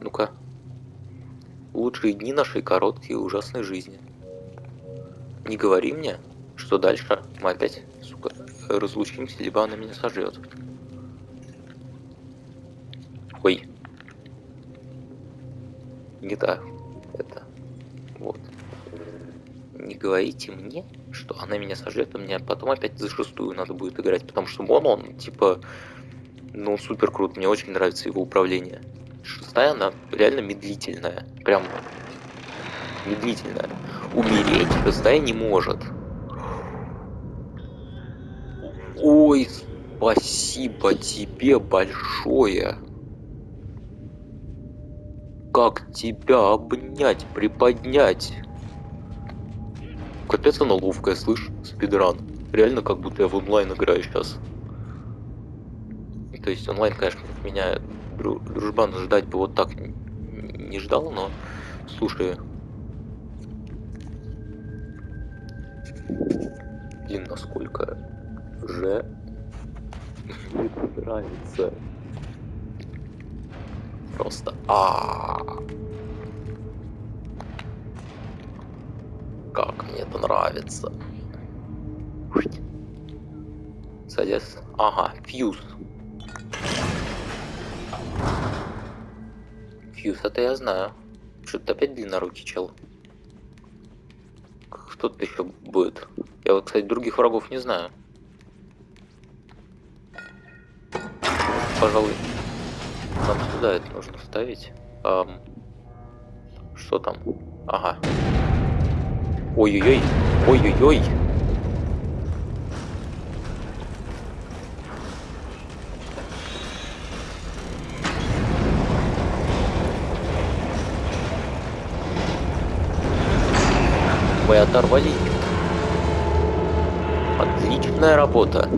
Ну-ка. Лучшие дни нашей короткой и ужасной жизни. Не говори мне, что дальше мы опять, сука, разлучимся, либо она меня сожрет. Ой. Не так. Это. Вот. Не говорите мне, что она меня сожрет, а мне потом опять за шестую надо будет играть, потому что Мон, он, типа, ну, супер крут, мне очень нравится его управление. Шестая, она реально медлительная, прям медлительная. Умереть шестая не может. Ой, спасибо тебе большое. Как тебя обнять, приподнять? Капец она ловкая, слышь, спидран. Реально, как будто я в онлайн играю сейчас. То есть онлайн, конечно, меня дру- дружбан ждать бы вот так не ждал, но слушай. Блин, насколько же мне нравится. Просто а Как мне это нравится. Залез. Ага, фьюз. Фьюз, это я знаю. Что-то опять длиннорукий чел. Кто тут еще будет? Я вот, кстати, других врагов не знаю. Пожалуй, нам сюда это нужно вставить. Ам, что там? Ага. Ой-ой-ой. Ой-ой-ой. Мы оторвали их. Отличная работа.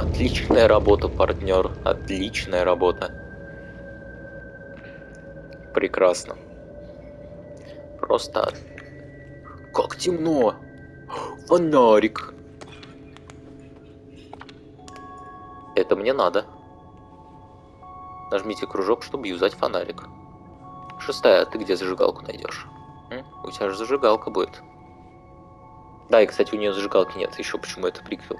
Отличная работа, партнер. Отличная работа. Прекрасно. Просто... Как темно! Фонарик! Это мне надо. Нажмите кружок, чтобы юзать фонарик. Шестая, ты где зажигалку найдешь? У тебя же зажигалка будет. Да, и, кстати, у нее зажигалки нет. Еще почему это приквел.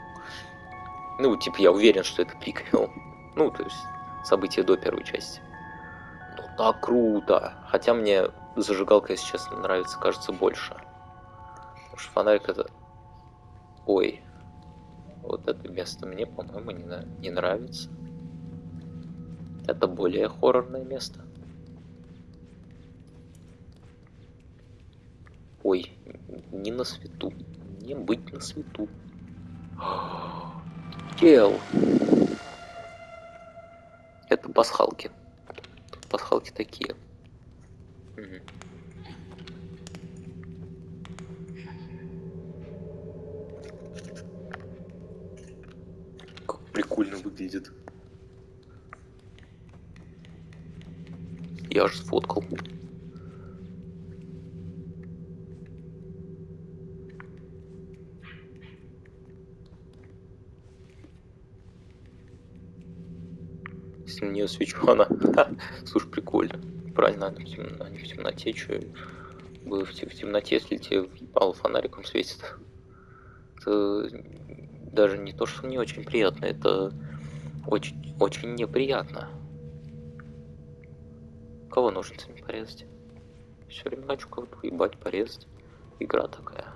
Ну, типа, я уверен, что это приквел. Ну, то есть, события до первой части. Ну, так круто. Хотя мне зажигалка, если честно, нравится, кажется, больше. Потому что фонарик это... Ой. Вот это место мне, по-моему, не, на... не нравится. Это более хоррорное место. Ой, не на свету. Не быть на свету. Тел. Это пасхалки. Пасхалки такие. Как прикольно выглядит. Я же сфоткал. Если на нее свечу, она... Слушай, прикольно. Правильно, они в темноте, что бы в, в темноте, если тебе въебало фонариком светит. Это даже не то, что не очень приятно, это очень, очень неприятно. Кого ножницами порезать? Все время хочу кого-то уебать, порезать. Игра такая.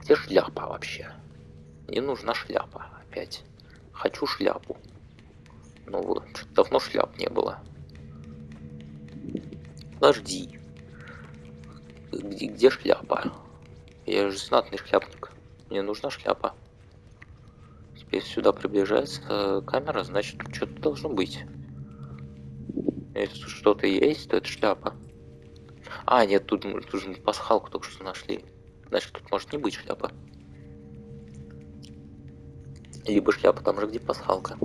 Где шляпа вообще? Мне нужна шляпа опять. Хочу шляпу. Ну вот, давно шляп не было. Подожди. Где, где шляпа? Я же знатный шляпник. Мне нужна шляпа. Теперь сюда приближается камера, значит что-то должно быть. Если что-то есть, то это шляпа. А, нет, тут, тут же пасхалку только что нашли. Значит, тут может не быть шляпа. Либо шляпа там же, где пасхалка.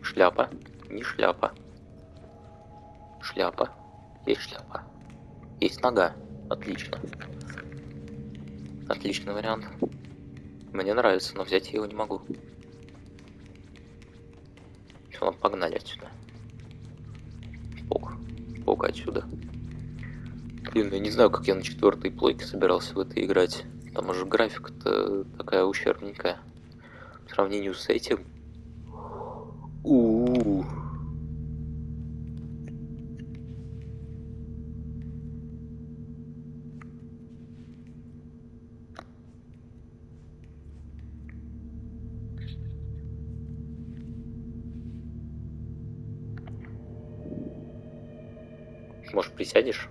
Шляпа. Не шляпа. Шляпа. Есть шляпа. Есть нога. Отлично. Отличный вариант. Мне нравится, но взять я его не могу. Все, ладно, погнали отсюда. Пок. Пок отсюда. Блин, я не знаю, как я на четвертой плойке собирался в это играть. Там уже графика-то такая ущербненькая. По сравнению с этим. У-у-у. Может, присядешь?